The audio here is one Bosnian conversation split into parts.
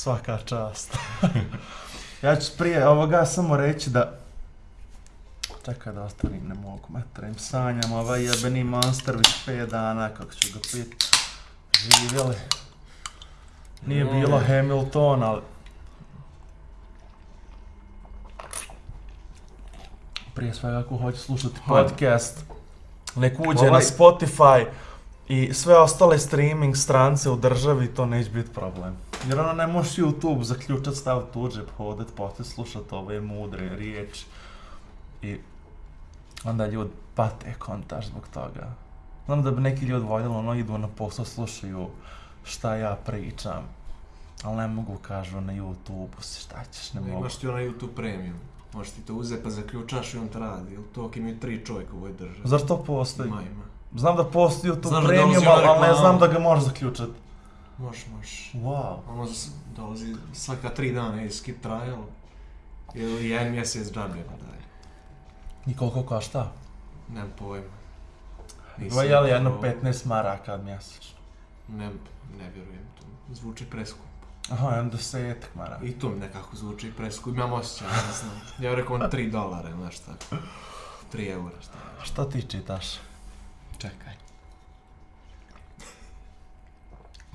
Svaka čast. ja ću prije ovoga samo reći da... Čekaj da ostavim, ne mogu, metrim sanjam, ovaj jebeni monster već 5 dana, kako ću ga pit. Živjeli. Nije bilo Hamilton, ali... Prije svega ako hoće slušati podcast, nek uđe Ovaj- na Spotify i sve ostale streaming strance u državi, to neće biti problem. Jer ono ne možeš YouTube zaključat, staviti u džep, hodat, poslije slušat ove mudre riječi. I onda ljudi pate kontaž zbog toga. Znam da bi neki ljudi voljeli, ono idu na posao, slušaju šta ja pričam. Ali ne mogu, kažu na YouTube, si šta ćeš, ne mogu. Imaš ti onaj YouTube premium. Možeš ti to uzeti pa zaključaš i on te radi. Ili to ako imaju tri čovjeka u ovoj državi. Zar to postoji? Ima, ima. Znam da postoji YouTube Znaš da premium, ali ne znam da ga možeš zaključati. Možeš, možeš. Wow. Ono dolazi svaka tri dana je skip trial. Ili jedan mjesec džabe pa daj. I koliko košta? Nemam pojma. Ovo je li jedno probao. 15 maraka mjesečno? Ne, ne vjerujem to. Zvuči preskupo. Aha, jedno desetak maraka. I to mi nekako zvuči preskupo. Imam osjećaj, ne znam. Ja bih rekao on 3 dolara nešto tako. 3 eura, šta je. Šta ti čitaš? Čekaj.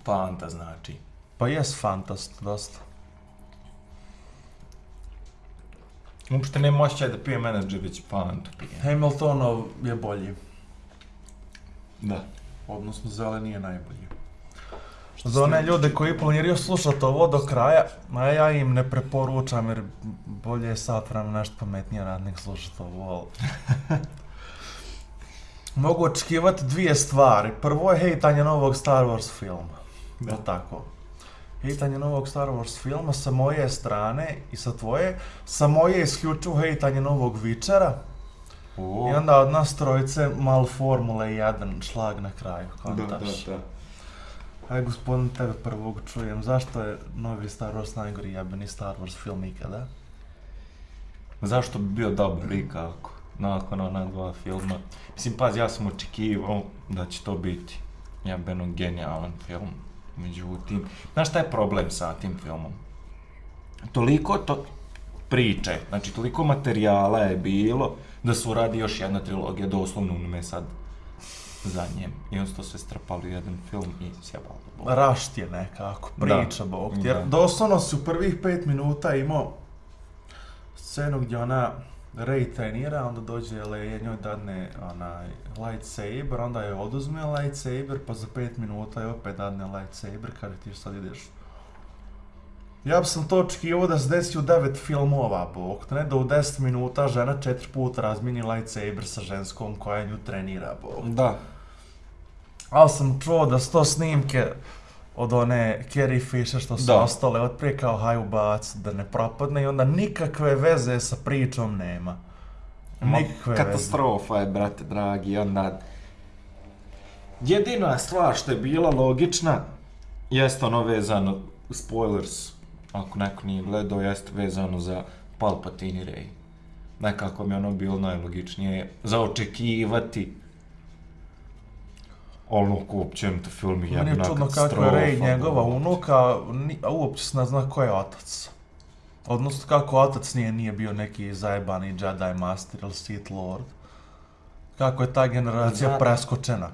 Fanta znači. Pa jes fantast, dosta. Uopšte nema osjećaj da pije menadžer, već Fantu pije. Hamiltonov je bolji. Da. Odnosno, zeleni je najbolji. Za one ljude koji planiraju slušati ovo do kraja, a ja im ne preporučam jer bolje je sat vremena nešto pametnije radnik slušati ovo, ali... Mogu očekivati dvije stvari. Prvo je hejtanje novog Star Wars filma. Da. Da. tako? Hejtanje novog Star Wars filma sa moje strane i sa tvoje. Sa moje isključivo hejtanje novog. O, I onda od nas trojice mal Formule 1 šlag na kraju. da, da, kontaš. da. Aj, gospodin, tebe prvog čujem. Zašto je novi Star Wars najgori jebeni Star Wars film ikada? Zašto bi bio dobar i kako? Nakon ona dva filma. Mislim, pazi, ja sam očekivao da će to biti jebeno genijalan film. Međutim, znaš šta je problem sa tim filmom? Toliko to priče, znači toliko materijala je bilo da su radi još jedna trilogija, doslovno me sad za njem. I on su to sve strpali u jedan film i sjebalo. Rašt je nekako, priča, Da. bog. Jer Da. doslovno si u prvih pet minuta imao scenu gdje ona Rey trenira, onda dođe Leia, njoj dadne onaj lightsaber, onda je oduzme lightsaber, pa za pet minuta je opet dadne lightsaber, kada ti sad ideš Ja bi sam to očekivao da se desi u devet filmova, bog, ne da u 10 minuta žena četiri puta razmini lightsaber sa ženskom koja nju trenira, bog. Da. Ali sam čuo da su to snimke od one Carrie Fisher što su Da. ostale od prije kao haj ubac da ne propadne i onda nikakve veze sa pričom nema. Ma, Nikakve veze. katastrofa je, brate dragi, onda... Jedina stvar što je bila logična, jeste ono vezano, spoilers, ako neko nije gledao, jeste vezano za Palpatine i Rey. Nekako mi ono bilo najlogičnije za očekivati ono ko uopće to film je Meni je jedna čudno kako je katastrofa, Rey njegova unuka, ni, a uopće se ne zna ko je otac. Odnosno kako otac nije, nije bio neki zajebani Jedi Master ili Sith Lord. Kako je ta generacija Zna- preskočena.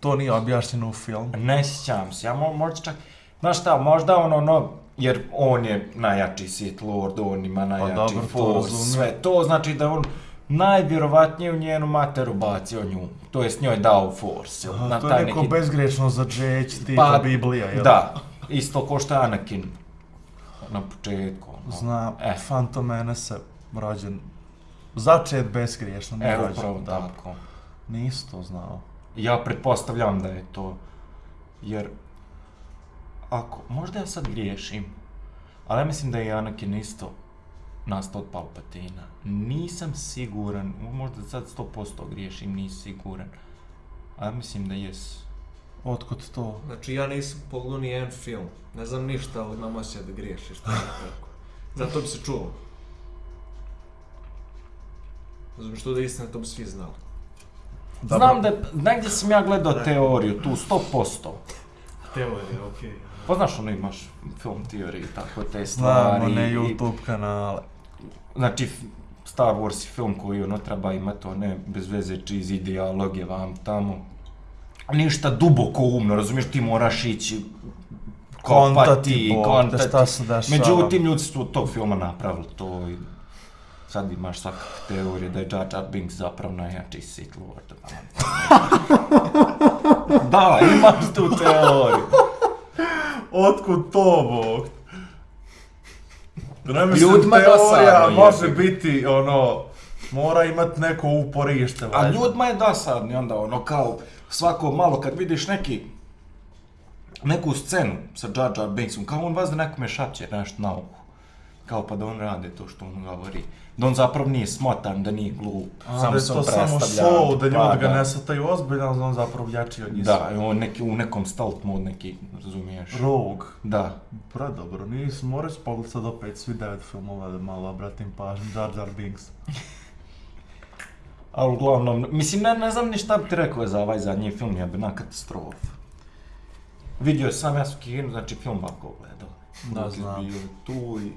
To nije objašnjeno u filmu. Ne sjećam se, ja mo, možda čak... Znaš šta, možda ono, no, jer on je najjači Sith Lord, on ima najjači dobro, to Force, sve to, znači da on najvjerovatnije u njenu materu bacio nju, to jest njoj dao Force, jel, A, to je neko bezgrečno za džeć, tipa Pa, Biblija, jel? Da, isto ko što je Anakin na početku. ono. Zna, E. Phantom Menace rođen. Začet bezgriješno, nije Evo, rođen. upravo da. tako. Nisi to znao. Ja pretpostavljam da je to, jer ako, možda ja sad griješim, ali ja mislim da je Anakin isto nastao od Palpatina. Nisam siguran, možda sad 100% griješim, nisam siguran, ali mislim da jes. Otkud to? Znači ja nisam pogledao ni jedan film. Ne znam ništa, ali imam osjećaj da griješiš. to je tako. Zato bi se čuo. Znam što da je istina, to bi svi znali. Znam da, negdje sam ja gledao teoriju, tu 100%. Teorija, okej. Okay. Pa znaš, ono imaš film teorije i tako te stvari. Znamo, ne i- YouTube kanale. Znači, Star Wars je film koji ono treba imati one bez veze cheesy dijaloge vam tamo. Ništa duboko umno, razumiješ, ti moraš ići Kontati, bog, te kontati. šta se dešava. Međutim, ljudi su tog filma napravili to i sad imaš svakakve teorije da je Jar Jar Binks zapravo najjači Sith Lord. da, imaš tu teoriju. Otkud to, bog? Ne mislim, Ljudima teorija dosadno, može jebi biti, ono, mora imat neko uporište, A valjda. ljudima je dosadni onda ono kao svako malo kad vidiš neki neku scenu sa Jar Jar Binksom, kao on vas da nekome šapće nešto na uhu. Kao pa da on rade to što on govori. Da on zapravo nije smotan, da nije glup. A, samo da je se to on samo predstavlja. show, da ljudi ga da. ne sataju ozbiljno, ali on zapravo jači od njih. Da, on neki, u nekom stealth mod neki, razumiješ? Rogue. Da. Predobro, nisam, moraš pogledat sad opet svi devet filmova da malo obratim pažnju, Jar Jar Binks. Ali uglavnom, mislim, ne, ne znam ni šta bi ti rekao za ovaj zadnji film, je na katastrofa. Vidio sam ja su kinu, znači film ovako gledao. Da, znam. bio tu i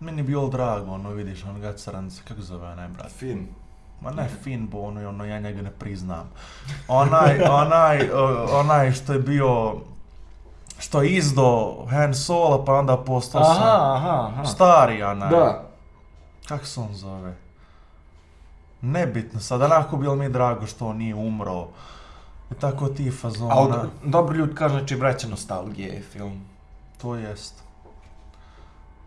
Meni je bilo drago, ono, vidiš, on ga crance, kako se zove onaj brat? film. Ma ne Finn, bo ono, ono, ja njega ne priznam. Onaj, onaj, o, onaj što je bio, što je izdo Han Solo, pa onda postao sam Aha, aha, aha. stari onaj. Da. Kako se on zove? Nebitno, sad onako bilo mi je drago što on nije umro. I tako ti fazona. Ali dobro ljudi kažu, znači vraća nostalgije je film. To jest.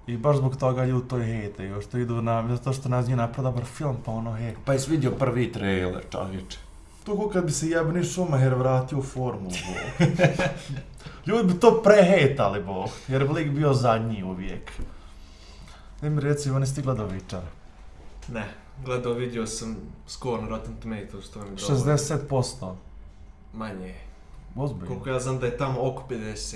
I baš zbog toga ljudi to i hejtaju, što idu na, zato što nas nije napravio dobar film, pa ono hej. Pa jesi vidio prvi trailer, čovječe. To ko kad bi se jebeni Schumacher vratio u formulu, bog. Ljudi bi to prehejtali, bog, jer bi lik bio zadnji uvijek. Ne mi reci, on je stigla do Vičara. Ne, gledao, vidio sam skoro na Rotten Tomatoes, to mi je dovoljno. 60%. Manje. Ozbiljno. Koliko ja znam da je tamo oko 50.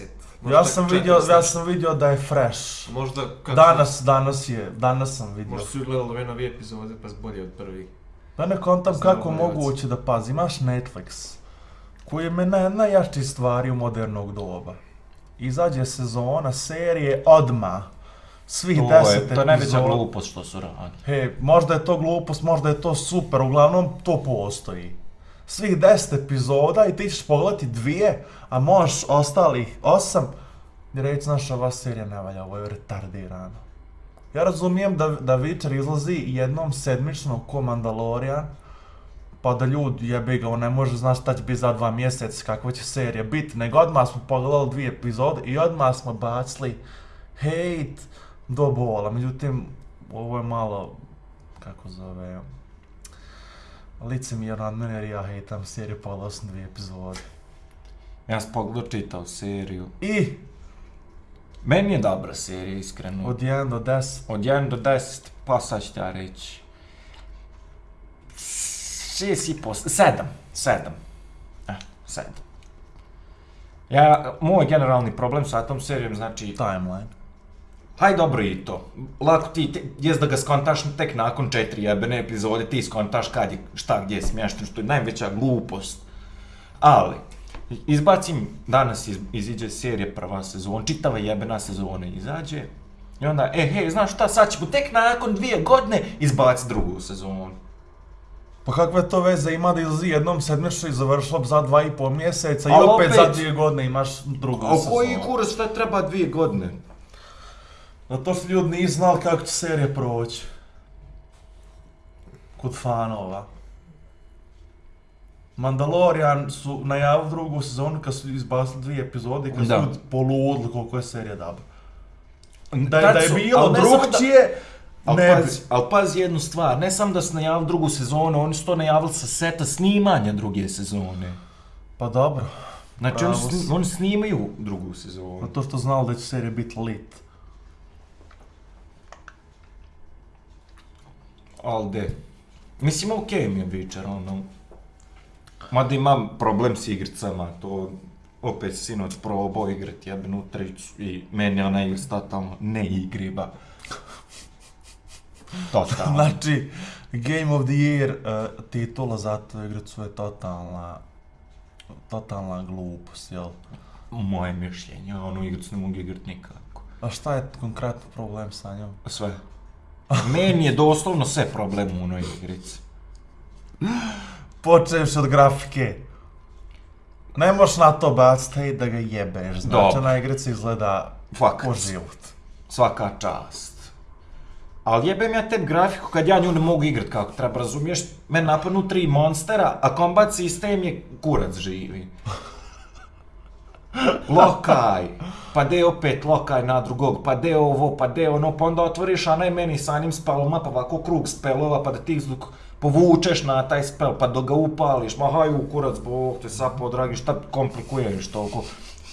Ja sam vidio, 40. ja sam vidio da je fresh. Možda kako Danas, danas je, danas sam vidio. Možda su gledali ove nove epizode pa bolje od prvih. Ja ne kontam Znam kako moguće da pazi, imaš Netflix, koji je me na, najjači stvari u modernog doba. Izađe sezona, serije, odma. Svih To deset je, to je najveća glupost što su radili. He, možda je to glupost, možda je to super, uglavnom to postoji. Svih deset epizoda i ti ćeš pogledati dvije, a možeš ostalih osam i reći, znaš, ova serija ne valja, ovo je retardirano. Ja razumijem da, da Witcher izlazi jednom sedmično ko Mandalorian, pa da ljudi jebi ga, on ne može znaš šta će biti za dva mjeseca, kakva će serija biti, nego odmah smo pogledali dvije epizode i odmah smo bacili hejt do bola. Međutim, ovo je malo, kako zove, licemjerno od mene jer ja hejtam seriju, pogledao sam dvije epizode. Ja sam pogledao čitao seriju. I Meni je dobra serija, iskreno. od 1 do 10, Od 1 do 10, pa sad ću ja reći. 6 i po, 7, 7. Eh, 7. Ja, moj generalni problem sa tom serijom, znači, timeline. Haj dobro i to. Lako ti, te, jes da ga skontaš tek nakon četiri jebene epizode, ti skontaš kad je, šta, gdje je smješten, što je najveća glupost. Ali, izbacim, danas iz, iziđe serija prva sezona, čitava jebena sezona izađe, i onda, e, hej, znaš šta, sad ćemo tek nakon dvije godine izbaci drugu sezonu. Pa kakve to veze ima da izlazi jednom sedmično i završilo za dva i pol mjeseca i opet, opet- za dvije godine imaš drugu A sezonu. koji kurac, šta treba dvije godine? Zato što ljudi nisu znali kako će serija proći. Kod fanova. Mandalorian su najavili drugu sezonu kad su izbacili dvije epizode i kad su Da. ljudi poludili koliko je serija dobra. Da, da je su- bilo drugčije, Al ne pazi, al pazi jednu stvar, ne samo da su najavili drugu sezonu, oni su to najavili sa seta snimanja druge sezone. Pa dobro, Znači oni, sni, oni snimaju drugu sezonu. zato što znali da će serija biti lit. Al de. Mislim, okej mi je Witcher, ono. Mada imam problem s igricama, to opet sinoć probao igrat jebenu tricu i meni ona igra totalno ne igriva. Totalno. Znači, Game of the Year uh, titula za tu igricu je totalna, totalna glupost, jel? moje mišljenje, onu igricu ne mogu igrat nikako. A šta je konkretno problem sa njom? Sve. Meni je doslovno sve problem u onoj igrici. Počeš od grafike. Ne možeš na to baciti hejt da ga jebeš. Znači, Dobro. na igrici izgleda Fakat. ko život. Svaka čast. Ali jebem ja tebi grafiku kad ja nju ne mogu igrat kako treba, razumiješ? Men napadnu tri monstera, a combat sistem je kurac živi. Lokaj, pa de opet lokaj na drugog, pa de ovo, pa de ono, pa onda otvoriš a meni sa njim speloma, pa ovako krug spelova, pa da ti dok povučeš na taj spel, pa dok ga upališ, ma haju kurac, bog te sapo, dragi, šta komplikuješ toliko?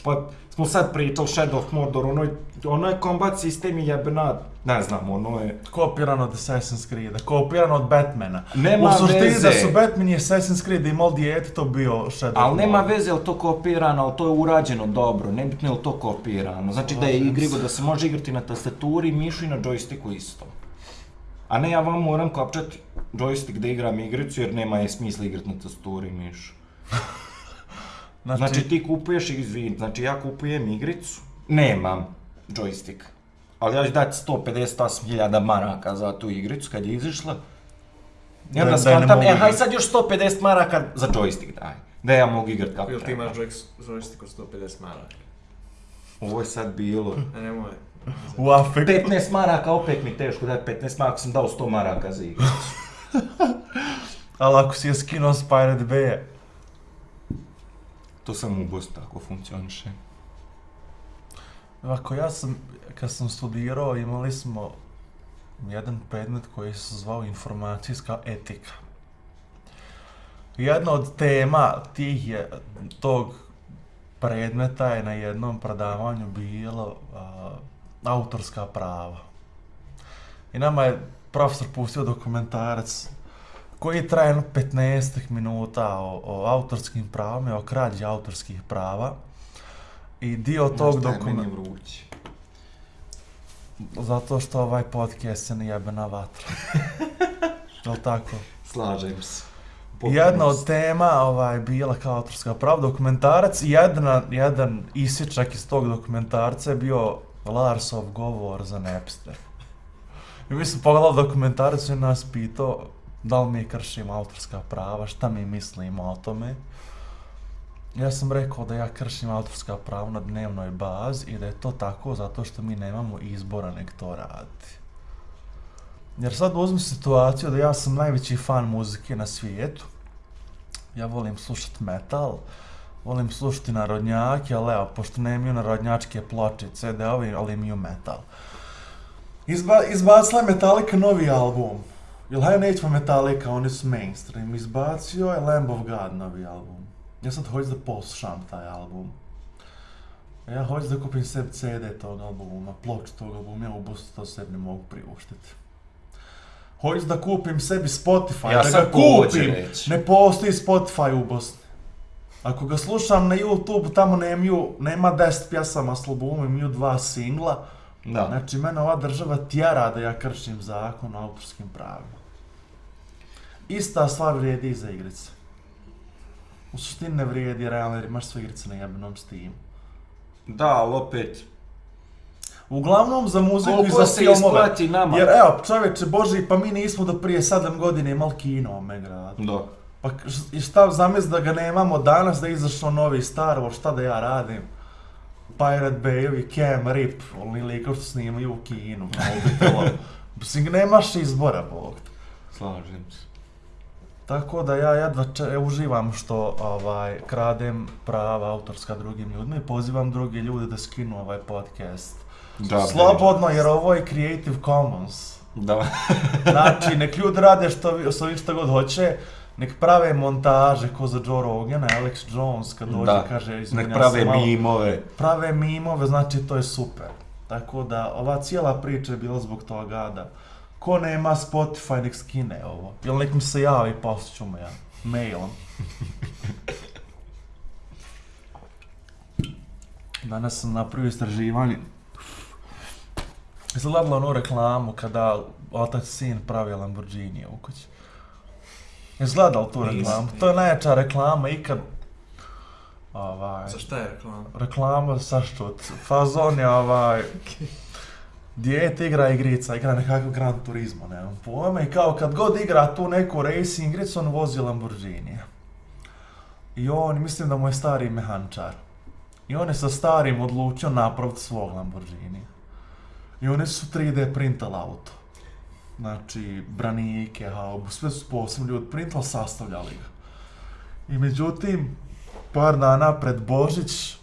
Pa smo sad pričali Shadow of Mordor, ono je, ono je combat sistem je jebena, ne znam, ono je... Kopiran od Assassin's Creed, kopiran od Batmana. Nema U suštini veze. da su Batman i Assassin's Creed imali dijete, to bio Shadow Ali of nema Mordor. veze je to kopirano, ali to je urađeno dobro, nebitno je li to kopirano. Znači da je igrivo, se. da se može igrati na tastaturi, mišu i na joysticku isto. A ne ja vam moram kopčati joystick da igram igricu jer nema je smisla igrati na tastaturi i mišu. Znači, Znači ti kupuješ, izvin, znači ja kupujem igricu, nemam joystick. Ali ja ću dati 158.000 maraka za tu igricu kad je izišla. I Da- da skontam, mogu e, haj sad još 150 maraka za joystick daj. Da ja mogu igrat kako Jel ti treba. imaš joystick joystick od 150 maraka? Ovo je sad bilo. E, nemoj. u afektu. 15 maraka, opet mi teško dati 15 maraka, sam dao 100 maraka za igru. Ali ako si je skinuo s Pirate Bay, To sam u Bosni tako funkcioniše. Ovako, ja sam, kad sam studirao, imali smo jedan predmet koji se zvao informacijska etika. Jedna od tema tih je, tog predmeta je na jednom predavanju bilo a, autorska prava. I nama je profesor pustio dokumentarac koji traje jedno 15 minuta o, o autorskim pravima i o krađi autorskih prava. I dio tog šta je dokumenta... Meni vruće. Zato što ovaj podcast je najebena vatra. Jel tako? Slažem se. Jedna od tema ovaj, bila kao autorska prava, dokumentarac i jedna, jedan isječak iz tog dokumentarca je bio Larsov govor za Napster. I mi smo pogledali dokumentarac i nas pitao da li mi kršimo autorska prava, šta mi mislimo o tome. Ja sam rekao da ja kršim autorska prava na dnevnoj bazi i da je to tako zato što mi nemamo izbora nek to raditi. Jer sad uzmem situaciju da ja sam najveći fan muzike na svijetu. Ja volim slušat metal, volim slušati narodnjake, ali evo, pošto ne imaju narodnjačke ploče, CD-ovi, ali imaju metal. Izba, izbacila je Metallica novi album. Jel hajde nećemo Metallica, oni su mainstream. Izbacio je Lamb of God novi album. Ja sad hoću da poslušam taj album. Ja hoću da kupim sebi CD tog albuma, ploču tog albuma, ja u Bostu to sebi ne mogu priuštiti. Hoću da kupim sebi Spotify, Ja da ga kupim. Ne postoji Spotify u Bosni. Ako ga slušam na YouTube, tamo nemaju, nema 10 pjesama s albumom, imaju dva singla. Da. Znači, mene ova država tjera da ja kršim zakon o autorskim pravima. Ista stvar vrijedi i za igrice. U suštini ne vrijedi, realno, jer imaš sve igrice na jebenom Steam. Da, ali opet, Uglavnom za muziku i koliko za se filmove. isplati nama? Jer evo, čovječe Boži, pa mi nismo do prije 7 godina imali kino u ome gradu. Da. Pa i šta zamisli da ga nemamo danas, da je izašao novi Star Wars, šta da ja radim? Pirate Bayovi, Cam Rip, oni likovi što snimaju u kinu, mobitelom. Mislim, nemaš izbora, Bog. te. Slažem se. Tako da ja jedva če, uživam što ovaj kradem prava autorska drugim ljudima i pozivam druge ljude da skinu ovaj podcast. Da, Slobodno, jer ovo je Creative Commons. Da. Znači, nek ljudi rade što, što, šta god hoće, nek prave montaže ko za Joe Rogana, Alex Jones kad dođe Da. kaže izvinja Nek prave malo, mimove. prave mimove, znači to je super. Tako da ova cijela priča je bila zbog toga da ko nema Spotify nek skine ovo. Jel nek mi se javi, poslat ću mu ja, mailom. Danas sam napravio istraživanje. Jesi gledala onu reklamu kada otac sin pravi Lamborghini u kući? Jesi gledala tu reklamu? To je najjača reklama ikad. Ovaj, Za šta je reklama? reklama sa što? Fazon je ovaj... Dijete igra igrica, igra nekakav Gran Turismo, nemam pojma. I kao kad god igra tu neku racing igricu, on vozi Lamborghini. I on, mislim da mu je stari mehančar. I on je sa starim odlučio napraviti svog Lamborghini. I oni su 3D printali auto. Znači, branike, haubu, sve su posebno ljudi printali, sastavljali ga. I međutim, par dana pred Božić,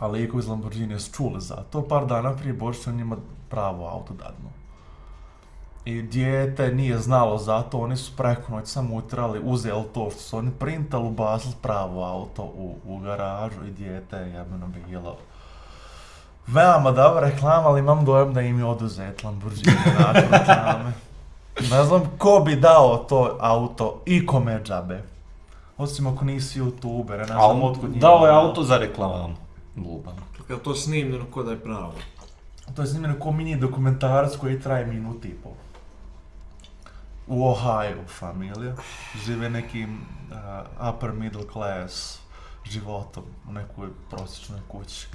a liko iz Lamborghini su čuli za to, par dana prije Božića njima pravo auto dadnu. I dijete nije znalo za to, oni su preko noć samo utrali, uzeli to što su oni printali, ubacili pravo auto u, u garažu i dijete je jebeno bilo. Veoma dobra reklama, ali imam dojam da im je oduzet Lamborghini nakon reklame. Ne znam ko bi dao to auto i kome džabe. Osim ako nisi youtuber, ne znam otkud njima. dao je auto za reklamu. Luban. Kad to snimljeno ko da je pravo. To je snimljeno ko mini dokumentarac koji traje minut i pol. U Ohio familija. Žive nekim uh, upper middle class životom u nekoj prosječnoj kući.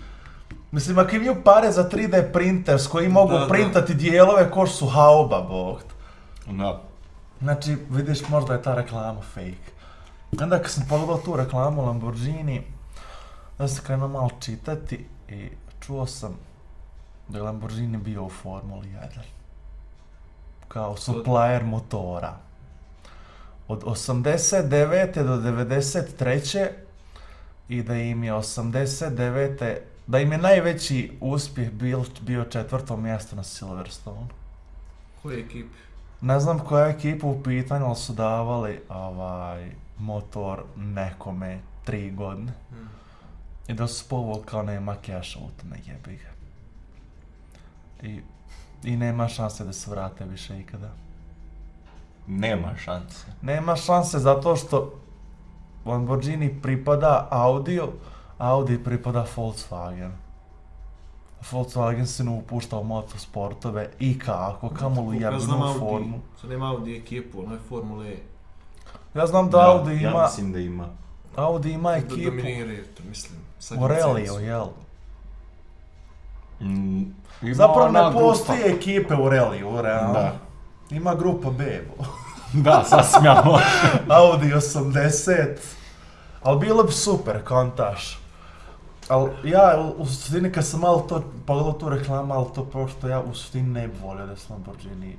Mislim, ako imaju pare za 3D printer s koji mogu Da, da. printati dijelove ko što su hauba, bog. Da. Znači, vidiš, možda je ta reklama fake. Onda kad sam pogledao tu reklamu Lamborghini, da sam krenuo malo čitati i čuo sam da je Lamborghini bio u Formuli 1. Kao supplier motora. Od 89. do 93. i da im je 89. da im je najveći uspjeh bil, bio četvrto mjesto na Silverstone. Koje ekipe? Ne znam koja je ekipa u pitanju, ali su davali ovaj, motor nekome tri godine. Hmm. I da su povoli kao nema keša u tome, jebi ga. I, I nema šanse da se vrate više ikada. Nema šanse. Nema šanse zato što Lamborghini pripada Audiju, Audi pripada Volkswagen. Volkswagen se ne upušta u motosportove i kako, kamolu Ja jebenu znam Audi, formu. sad nema Audi ekipu, ono je Formule E. Ja znam da Audi Ja ima, mislim da ima. Audi ima Da ekipu dominiraju to, mislim. Sa Aurelio, jel? Mm, ima Zapravo ne grupa. postoji ekipe Aurelio, realno. Da. Ima grupa Bebo. Da, sasvim ja. Audi 80. Ali bilo bi super, kontaš. Ali ja u- u suštini kad sam malo to pogledao tu reklamu, ali to pošto ja u suštini ne bi volio da se Lamborghini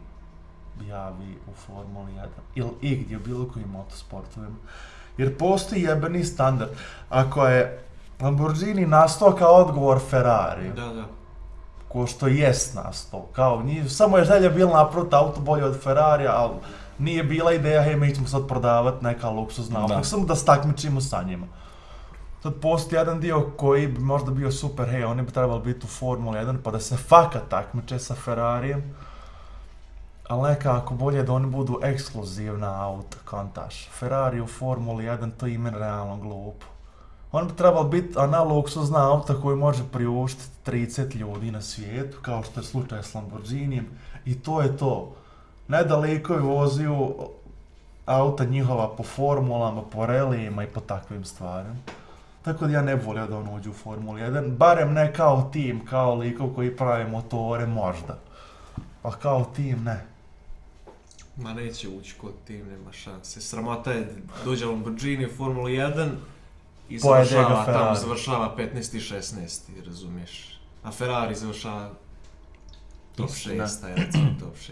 javi u Formuli 1 ili igdje u bilo kojim motosportovima. Jer postoji jebeni standard. Ako je Lamborghini nastao kao odgovor Ferrari, Da, da. ko što jest nastao, kao njih, samo je želja bila napraviti auto bolje od Ferrarija, ali nije bila ideja, hej, mi ćemo sad prodavat neka luksuzna auta, Da. samo da stakmičimo sa njima. Sad postoji jedan dio koji bi možda bio super, hej, oni bi trebali biti u Formuli 1, pa da se fakat takmiče sa Ferrarijem, ali nekako bolje da oni budu ekskluzivna auta, kontaš. Ferrari u Formuli 1, to je ime realno glupo. On bi trebao biti analog su zna auta koji može priuštiti 30 ljudi na svijetu, kao što je slučaj s Lamborghinijem, i to je to. Nedaleko je likovi voziju auta njihova po formulama, po relijima i po takvim stvarima. Tako da ja ne volio da on uđe u Formulu 1, barem ne kao tim, kao likov koji pravi motore, možda. A kao tim, ne. Ma neće ući kod tim, nema šanse. Sramota je dođe Lamborghini u Formulu 1 i Pojede ga završava, tamo završava 15. i 16. razumiješ. A Ferrari završava top Istina. 6, taj recimo top 6.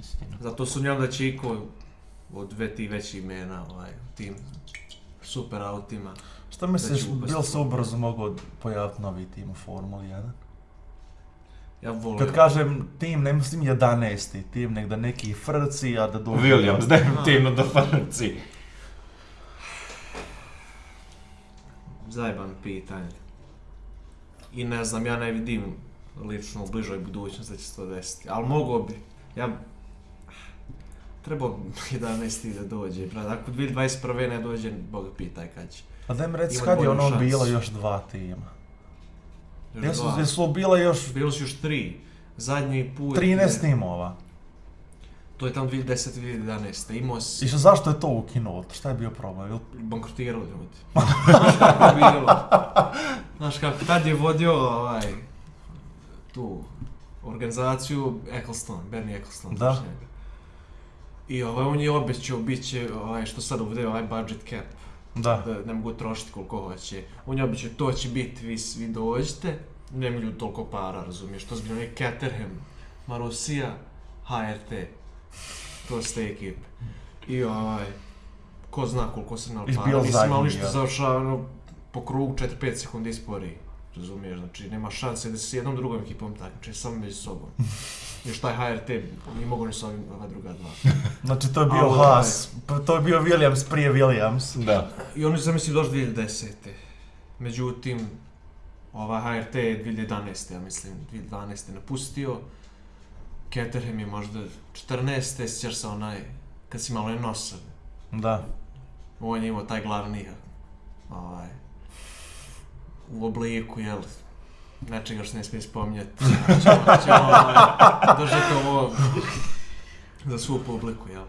Istina. Zato sumnjam da će iko od dve ti veći imena ovaj, tim super autima. Šta misliš, Da upasti bil se ubrzo mogao pojaviti novi tim u Formuli 1? Ja volim. Kad kažem tim, ne mislim 11. tim, nek da neki frci, a da dođe... Williams, definitivno do Franci. Zajeban pitanje. I ne znam, ja ne vidim lično u bližoj budućnosti da će se to desiti. Ali mogo bi. Ja... Trebao bi 11. da dođe, brat. Ako 2021. ne dođe, Boga pitaj kad će. A daj mi reci kad je ono šansu. bilo još dva tima? Još Jesu, dva. jesu bila još Bili su još tri. Zadnji put... 13 je- timova? To je tamo 2010-2011. Imao I si... što, zašto je to ukinuo? Šta je bio problem? Jel- Bankrotirali ljudi. Znaš kako tad je vodio ovaj, tu organizaciju Eccleston, Bernie Eccleston. Da. njega. I ovaj, on je obećao, bit će, ovaj, što sad uvede ovaj budget cap, Da. da ne mogu trošiti koliko hoće. On je obećao, to će biti, vi svi dođete, nema ljudi toliko para, razumiješ, to zbiljno je Caterham, Marusija, HRT, to su te ekipe. I ovaj, ko zna koliko se nal Izbio para, nisam zadnji, ništa ja. završava ono, po krugu 4-5 sekundi spori. Razumiješ, znači nema šanse da se s jednom drugom ekipom takmiče, samo među sobom. Još taj HRT nije mogo ni s ovim ova druga dva. Znači to je bio A, ovaj- Haas, pa to je bio Williams prije Williams. Da. I oni su zamisli došli 2010. Međutim, ova HRT je 2011. ja mislim, 2012. napustio. Caterham je možda 14. sjećaš se onaj, kad si malo je nosav. Da. On je imao taj glavni, ovaj, u obliku, jel, nečega što ne smije spominjati. Ćemo, ćemo ovaj, držati ovo za svu publiku, jel.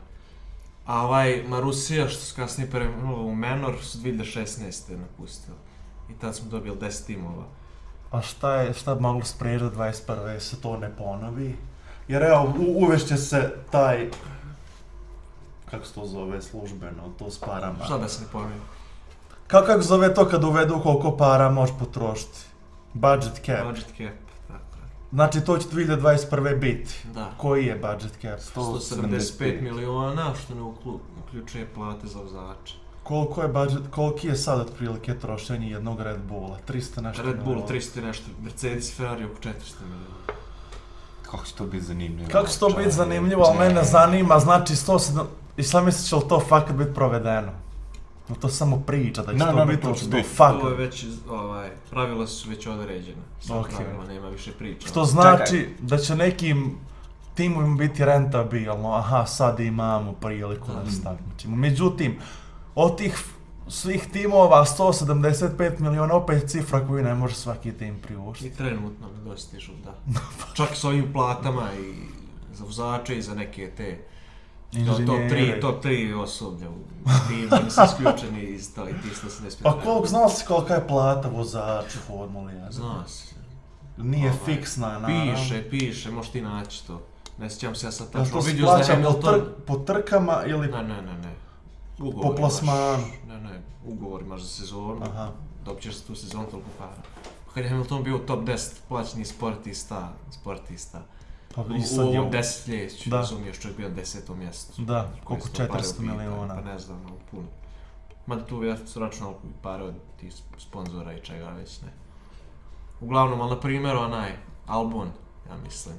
A ovaj Marusija, što su kasnije premenula u Menor, su 2016. napustili. I tad smo dobili 10 timova. A šta je, šta bi moglo spriječiti da 21. se to ne ponovi? Jer evo, u, uvešće se taj, kako se to zove službeno, to s parama. Šta da se ne pojmio? Kako, kako zove to kad uvedu koliko para možeš potrošiti? Budget cap. Budget cap, tako je. Znači to će 2021. biti. Da. Koji je budget cap? 175 miliona, što ne uključuje plate za vozače. Koliko je budget, koliki je sad otprilike trošenje jednog Red Bulla? 300 nešto Red Bull miliona. 300 i nešto, Mercedes Ferrari oko 400 miliona. Kako će to biti zanimljivo? Kako će to biti zanimljivo, ali mene zanima, znači 107... I sad misliš će li to fakat biti provedeno? Ili to samo priča da će Ne, to ne, biti, to će biti. fakat? To je već, ovaj, pravila su već određena. Sa Okej. pravilima nema više priča. Što znači da će nekim timovima biti rentabilno, aha, sad imamo priliku da se takmičimo. Međutim, od tih svih timova 175 miliona opet cifra koju ne može svaki tim priuštiti. I trenutno ne dostižu, da. Čak s ovim platama i za vozače i za neke te to, top 3, top 3 osoblja u timu, oni su isključeni iz to i ti 175 Pa koliko znao si kolika je plata vozaču Formuli 1? Zna se. Nije Ovaj, fiksna, naravno. Piše, piše, možeš ti naći to. Ne sjećam se ja sad tačno. to se da plaća po, Hamilton... tr po trkama ili... Ne, ne, ne, ne. Po Ugovor plasmanu. imaš, ne, ne, ugovor imaš za sezonu, Aha. dobit ćeš za tu sezonu toliko para. Kad je Hamilton bio u top 10 plaćenih sportista, sportista, Pa u, i u sad je... ovom desetljeću, Da. razumiješ, čovjek bio na desetom mjestu. Da, koliko su to pare 400 u pitanju, miliona. Pa ne znam, ali puno. Mada tu ja su računali pare od tih sponzora i čega već ne. Uglavnom, ali na primjer onaj Albon, ja mislim,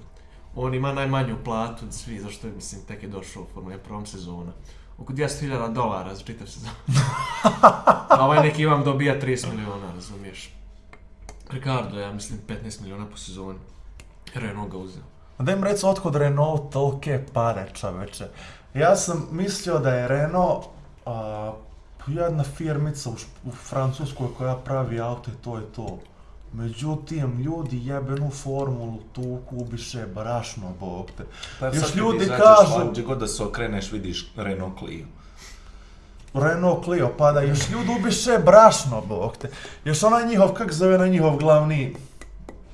on ima najmanju platu od svi, zašto je, mislim, tek je došao u Formula 1 prvom sezona. Oko 200.000 dolara za čitav sezon. A ovaj neki vam dobija 30 miliona, razumiješ. Ricardo, ja mislim, 15 miliona po sezoni. Renault ga uzeo. Da im reci otkud Renault tolke pare, čoveče. Ja sam mislio da je Renault a, jedna firmica u, u Francuskoj koja pravi auto i to je to. Međutim, ljudi jebenu formulu tuku ubiše brašno, bog te. Pa Još ljudi kažu- Gdje god da se okreneš vidiš Renault Clio. Renault Clio pada, još ljudi ubiše brašno, bog te. Još onaj njihov, kak zove na njihov glavni,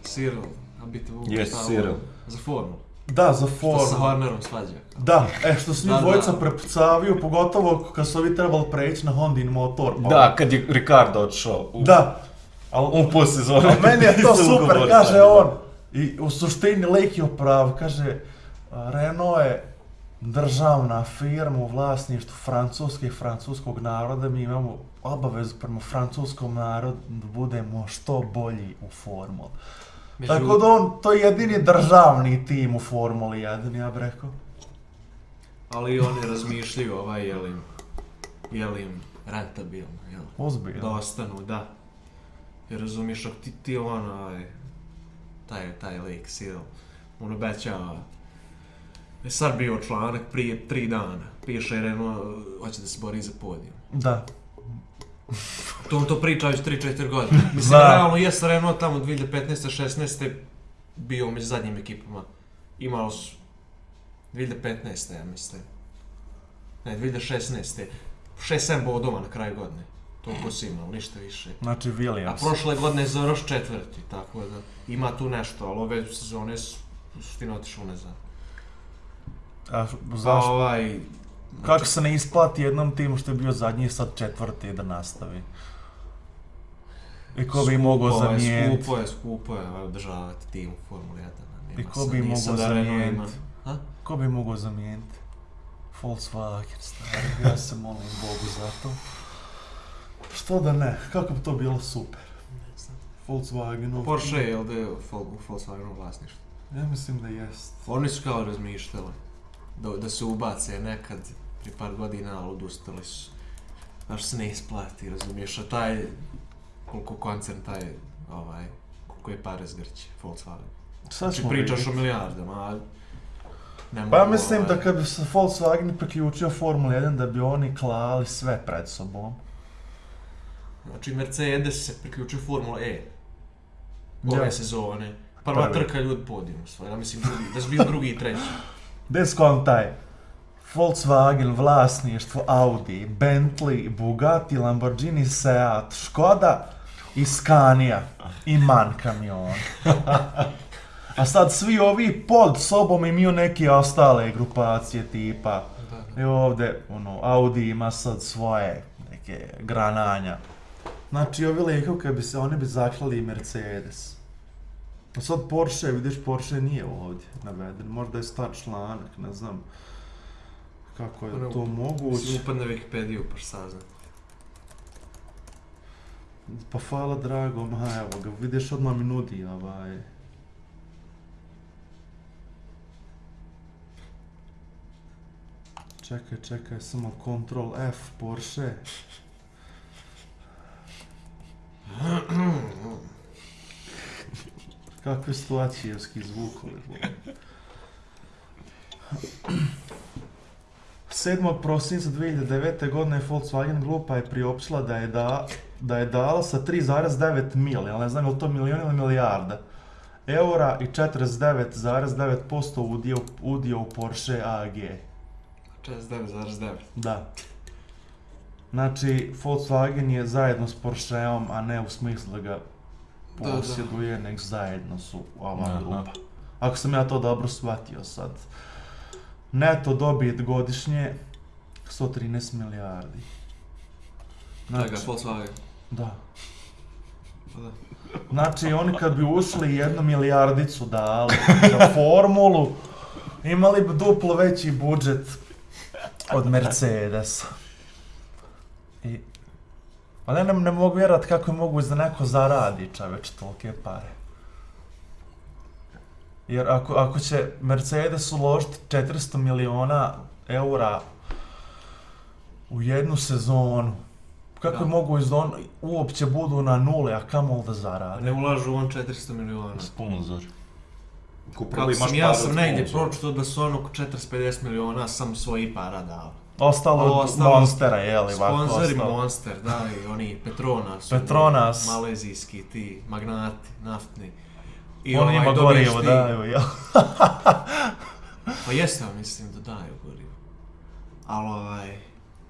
Cyril, a biti Vuku Yes, Cyril. ovo? Za formu. da, za Što sa formu. Hornerom svađa. Da, e, što su njih dvojica da. prepucaviju, pogotovo kad su ovi trebali preći na Hondin motor. pa- Da, kad je Ricardo odšao. U, Da, U po sezoni. A meni je to super, ugovor kaže on. I u suštini lik je upravo, kaže, Renault je državna firma u vlasništvu Francuske i francuskog naroda, mi imamo obavezu prema francuskom narodu da budemo što bolji u formuli. Tako da on, to je jedini državni tim u Formuli 1, ja bih rekao. Ali oni razmišljaju ovaj, jel im, jel im rentabilno, jel? Da Ozbiljno. ostanu, da. Jer razumiješ, ako ti, ti on, ovaj, taj, taj lik, Cyril, on obećava, je sad bio članak prije tri dana, piše Renault, hoće da se bori za podijum. Da. To on to priča već 3-4 godine. Mislim, Znam. realno jes Renault tamo 2015-16 bio među zadnjim ekipama. Imali su 2015. ja mislim. Ne, 2016. 6-7 bodova na kraju godine. Toliko si imao, ništa više. Znači A Williams. prošle godine je završ četvrti, tako da ima tu nešto, ali ove sezone su u suštini otišao nazad. A Pa zašto? ovaj... Kako se ne isplati jednom timu što je bio zadnji sad četvrti da nastavi? I ko bi mogao Skupo je, zamijeniti? Skupo je, skupo je održavati tim u Formuli 1. a nema I ko bi mogao zamijeniti? A? Ko bi mogao zamijeniti? Volkswagen, stari, ja se molim Bogu za to. Što da ne, kako bi to bilo super. Ne znam. Volkswagenov. Porsche je, jel da je u Vol- u Volkswagenu vlasništvo? Ja mislim da jest. Oni su kao razmišljali da, da se ubace nekad pri par godina, ali odustali su. Znaš se ne isplati, razumiješ, a taj, koliko koncern taj, ovaj, koliko je pare zgrće, Volkswagen. Sad Znači pričaš vidjeti. o milijardama, a ne Pa ja mogu, mislim da ovaj, kad bi se Volkswagen priključio Formula 1 da bi oni klali sve pred sobom. Znači Mercedes se priključio Formula E ove Ja. sezone. Prva Prvi. trka ljudi svoje, ja mislim drugi, da su bili drugi i treći. Bez kontaj. Volkswagen, vlasništvo Audi, Bentley, Bugatti, Lamborghini, Seat, Škoda i Scania i MAN kamion. A sad svi ovi pod sobom imaju neke ostale grupacije tipa I ovdje, ono, Audi ima sad svoje neke grananja. Znači, ovi likovi, kad bi se, oni bi zaklali i Mercedes. A sad Porsche, vidiš, Porsche nije ovdje naveden. Možda je star članak, ne znam kako je Ono, to moguće. Mislim, upadne Wikipediju pa saznam. Pa hvala drago, ma evo ga, vidiš odmah mi nudi ovaj... Čekaj, čekaj, samo Ctrl F, Porsche. Ačijevski zvukovi. bole. 7. prosinca 2009. godine Volkswagen grupa je priopćila da je, da, da je dala sa 3,9 mil, ali ne znam je li to milijon ili milijarda, eura i 49,9% udio, udio u Porsche AG. 49,9. Da. Znači, Volkswagen je zajedno s Porscheom, a ne u smislu da ga posjeduje, nek zajedno su ova Aha. grupa. Ako sam ja to dobro shvatio sad. Neto dobit godišnje 113 milijardi. Čega, Volkswagen. da. Pa da. Znači, oni kad bi ušli jednu milijardicu dali za formulu, imali bi duplo veći budžet od Mercedesa. I... Pa ne, ne, ne mogu vjerovati kako je moguće da neko zaradi čoveč tolike pare. Jer ako, ako će Mercedes uložiti 400 miliona eura u jednu sezonu, kako Da. je moguće da on uopće budu na nule, a kamol da A zaradi? ne ulažu on 400 miliona. Sponzor. Kako sam, ja sam negdje pročito da su ono oko 450 miliona sam svojih para dao. Ostalo od Ostalo- Monstera, jeli, ovako Sponzori ostalo. Monster, da, i oni Petronas. Petronas. oni Malezijski, ti, magnati, naftni. I Oni ima dobiješ gorivo, daju, jel? Pa jeste, mislim da daju gorivo. Ali ovaj,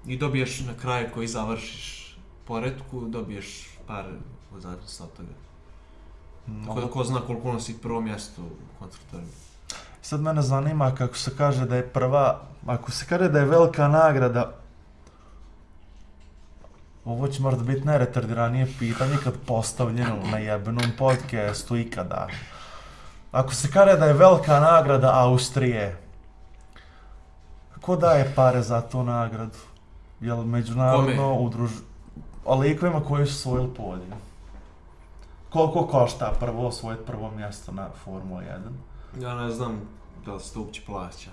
i dobiješ na kraju koji završiš poredku, dobiješ par u od toga. Tako da ko zna koliko nosi prvo mjesto u konstruktorima. Sad mene zanima kako se kaže da je prva, ako se kaže da je velika nagrada, ovo će možda biti najretardiranije pitanje kad postavljeno na jebenom podcastu ikada. Ako se kaže da je velika nagrada Austrije, ko daje pare za tu nagradu? Jel međunarodno Kome? udruž... O likovima koji su osvojili podijum. Koliko košta prvo osvojiti prvo mjesto na Formula 1? Ja ne znam da li se to uopće plaća.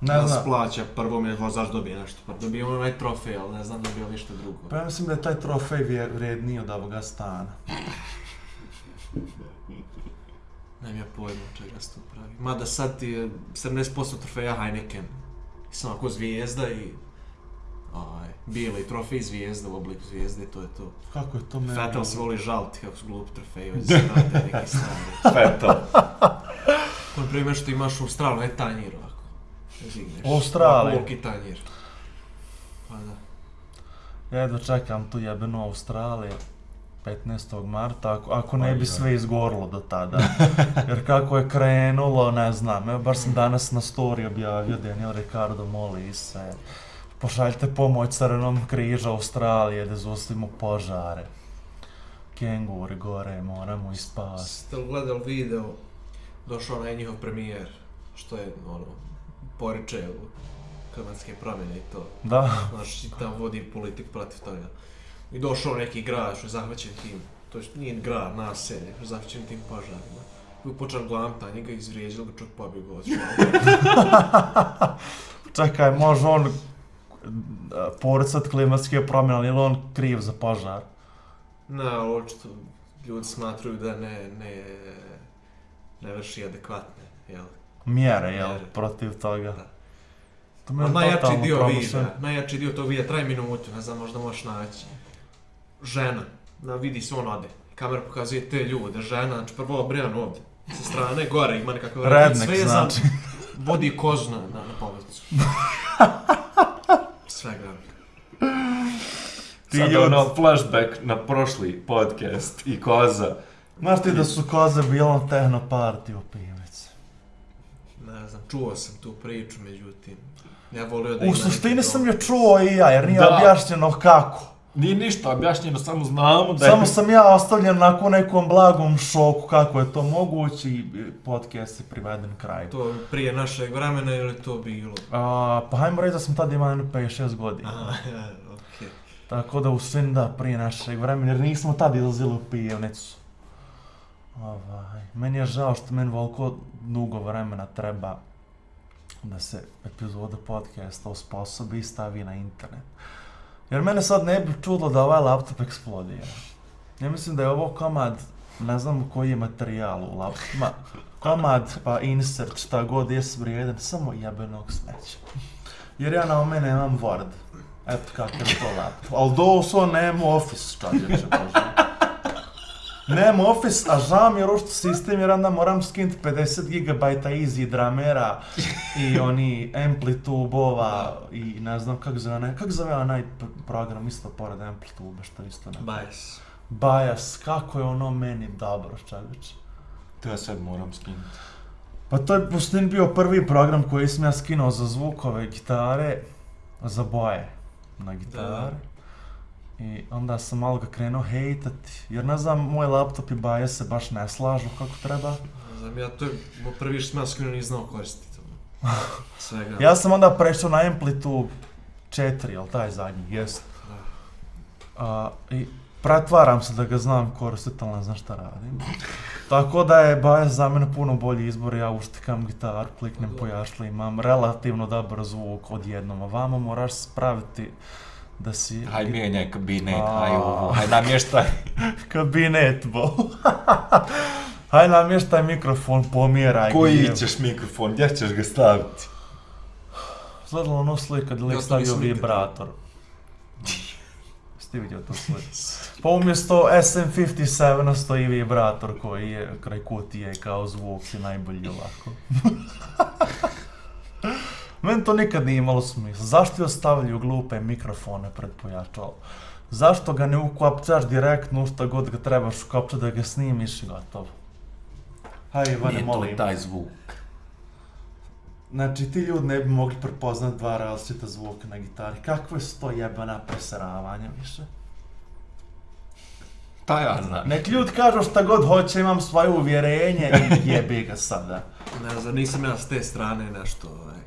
Ne da li se znam. plaća prvo mi vozač dobije nešto. Pa dobije on onaj trofej, ali ne znam dobije ništa drugo. Pa ja mislim da je taj trofej vrijedniji od ovoga stana. Nemam ja pojma od čega se to pravi. Mada sad ti je 70% trofeja Heineken. I samo ako zvijezda i ovaj, bijeli trofej zvijezda u obliku zvijezde, to je to. Kako je to meni? Vettel se voli žaliti kako su glupi trofeji, ovdje se rade neki stvari. Fetal. On primjer što imaš u Australiji, ne tanjir ovako. Zigneš. U Australiji? Koliki tanjir. Pa da. Ja jedva čekam tu jebenu Australiju. 15. marta, ako, ako ne bi sve izgorilo do tada. Jer kako je krenulo, ne znam, evo baš sam danas na story objavio Daniel Ricardo moli se. Pošaljite pomoć Crvenom križa Australije da zaustavimo požare. Kenguri gore, moramo ih spasti. Ste li gledali video, došao onaj njihov premijer, što je, ono, poriče u klimatske promjene i to. Da, Znaš, i tamo vodi politik protiv toga. I došao neki grad što je zahvaćen tim, to je nije grad, naselje, što je zahvaćen tim požarima. I počeo glamta, njega izvrijeđali ga čovjek pobjegao čekaj, može on poricat klimatske promjene, ali je on kriv za požar? Ne, ali očito ljudi smatruju da ne, ne, ne vrši adekvatne, jel? Mjere, jel, Mjere. protiv toga. Da. To me A je najjači dio promašeno. videa, najjači dio tog videa traje minutu, ne znam, možda možeš naći. Žena, na vidi se on ode. Kamera pokazuje te ljude, žena, znači prvo obrijan ovdje. Sa strane, gore ima sve je za- znači. Vodi kozu na, na, povodcu. Svega. Ti Sad ono flashback na prošli podcast i koza. Znaš ti da su koze bile na tehno party u pivici? Ne znam, čuo sam tu priču, međutim, ja volio da U suštini sam je čuo i ja, jer nije Da. objašnjeno kako. Nije ništa objašnjeno, samo znamo da je... Samo sam ja ostavljen nakon nekom blagom šoku kako je to moguće i podcast je priveden kraju. To prije našeg vremena ili to bilo? A, pa hajmo reći da sam tada imao jedno 5-6 godina. Aha, okej. Tako da u svim da prije našeg vremena, jer nismo tada izlazili u pijevnicu. Ovaj, meni je žao što meni volko dugo vremena treba da se epizoda podcasta osposobi i stavi na internet. Jer mene sad ne bi čudlo da ovaj laptop eksplodira. Ja mislim da je ovo komad, ne znam koji je materijal u laptopima, komad pa insert šta god je vrijedan, samo jebenog smeća. Jer ja na ome nemam Word. Eto kakav je to laptop. Ali doslovno nemam Office, čovječe, bože. Nemam Office, a žao mi je rošto sistem jer onda moram skinuti 50 GB easy dramera i oni amplitubova i ne znam kako zove onaj, kako zove onaj pr- program isto pored amplitube što isto ne. Bias. Bias, kako je ono meni dobro, čovječe. To ja sad moram skinuti. Pa to je u suštini bio prvi program koji sam ja skinuo za zvukove gitare, za boje na gitare. I onda sam malo ga krenuo hejtati, jer ne znam, moj laptop i baje se baš ne slažu kako treba. Ne znam, ja to je prvi ja skinuo nisam znao koristiti. Svega. Ja sam onda prešao na Amplitude 4, jel taj zadnji, jest. A, I pretvaram se da ga znam koristiti, ali ne znam šta radim. Tako da je Bajas za mene puno bolji izbor, ja uštikam gitaru, kliknem po jašli, imam relativno dobar zvuk odjednom, a vama moraš spraviti da si... Haj mijenjaj kabinet, A. haj ovo, haj namještaj. Kabinet, bo. Haj namještaj mikrofon, pomjeraj. Koji ga. ćeš mikrofon, gdje ćeš ga staviti? Gledalo ono slika da lik to stavio vibrator. Jeste vidio tu sliku? Pa umjesto SM57 stoji vibrator koji je kraj kutije kao zvuk i najbolji ovako. Meni to nikad nije imalo smisla. Zašto je ostavljaju glupe mikrofone pred pojačalom? Zašto ga ne ukopčaš direktno u šta god ga trebaš ukopčati da ga snimiš i gotovo? Hajde, Ivane, Nije to molim. taj zvuk. Znači, ti ljudi ne bi mogli prepoznat dva različita zvuka na gitari. Kakve su to jebana preseravanja više? Ta ja znam. Nek ljudi kažu šta god hoće, imam svoje uvjerenje i jebi ga sada. Ne znam, nisam ja s te strane nešto, ovaj.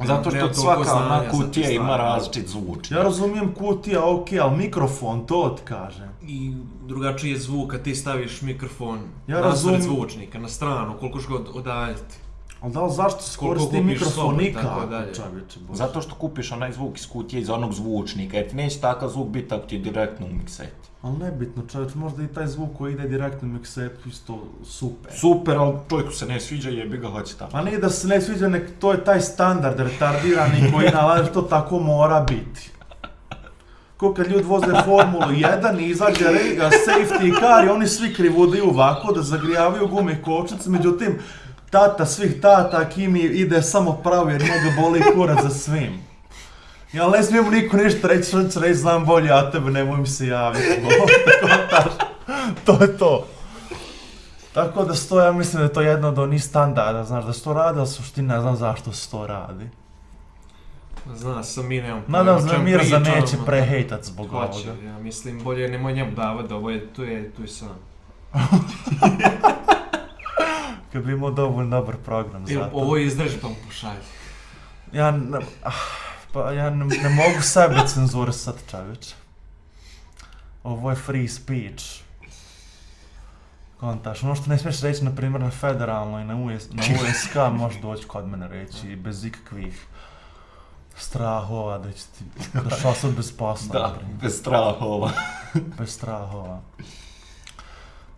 Zato Nemam što svaka znanja ona kutija ima različit zvučnik. Ja razumijem kutija, ok, ali mikrofon, to ti kažem. I drugačiji je zvuk kad ti staviš mikrofon Ja razumim- nasred zvučnika, na stranu, koliko ćeš ga od- odaljiti. Ali da li zašto se koristi mikrofon nikako. Zato što kupiš onaj zvuk iz kutije iz onog zvučnika, jer ti neće takav zvuk biti ako ti je direktno u mikseti. Ali nebitno, čovječe, možda i taj zvuk koji ide direktno u miksetu isto super. Super, ali čovjeku se ne sviđa, jebi ga, hoće tamo. Ma nije da se ne sviđa, nek to je taj standard retardirani koji nalaže to tako mora biti. Ko kad ljudi voze Formulu 1 i izađe re- a, safety car i oni svi krivudaju ovako da zagrijavaju gume kočnice, međutim, tata svih tata, Kimi ide samo pravo jer njega boli kurac za svim. Ja ne smijem niko ništa reći, što će reći, znam bolje, ja tebe nemoj mi se javiti. To je to. Tako da sto, ja mislim da je to jedno od onih standarda, znaš, da se to radi, ali suštini ne znam zašto se to radi. Zna sam, mi nemam Nadam se da Mirza neće prehejtat zbog Hoće, ovoga. ja mislim, bolje nemoj njemu davat, ovo je, tu je, tu je sam. Kad bi imao dovoljno dobar program za Ili to. ovo izdrži pa mu pošalji. Ja, ne, ah, pa ja ne, ne mogu sebe cenzurisat, čovječe. Ovo je free speech. Kontaš, ono što ne smiješ reći, na primjer, na federalnoj, na, US, na USK, možeš doći kod mene reći, bez ikakvih strahova da će ti, da ćeš ostati bez posla, Da, primjer. bez strahova. bez strahova.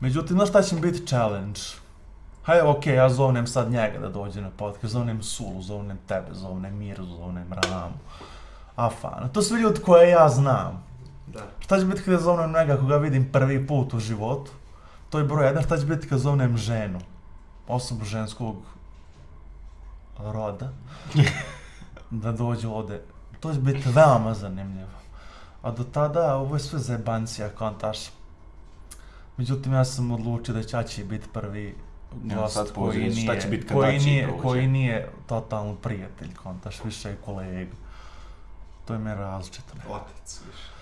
Međutim, znaš šta će biti challenge? Hajde, okej, ja zovnem sad njega da dođe na podcast, zovnem Sulu, zovnem tebe, zovnem Miru, zovnem Ramu, Afana. To su ljudi koje ja znam. Da. Šta će biti kada zovnem njega koga vidim prvi put u životu? To je broj jedan. Šta će biti kada zovnem ženu? Osobu ženskog roda. da dođe ovde. To će biti veoma zanimljivo. A do tada, ovo je sve zebancija, kontaš. Međutim, ja sam odlučio da će biti prvi gost sad koji pozivaš, šta nije, će biti kad koji, nije, dođe? koji nije totalno prijatelj, kontaš, više je kolega. To je meni različito. Otac, više.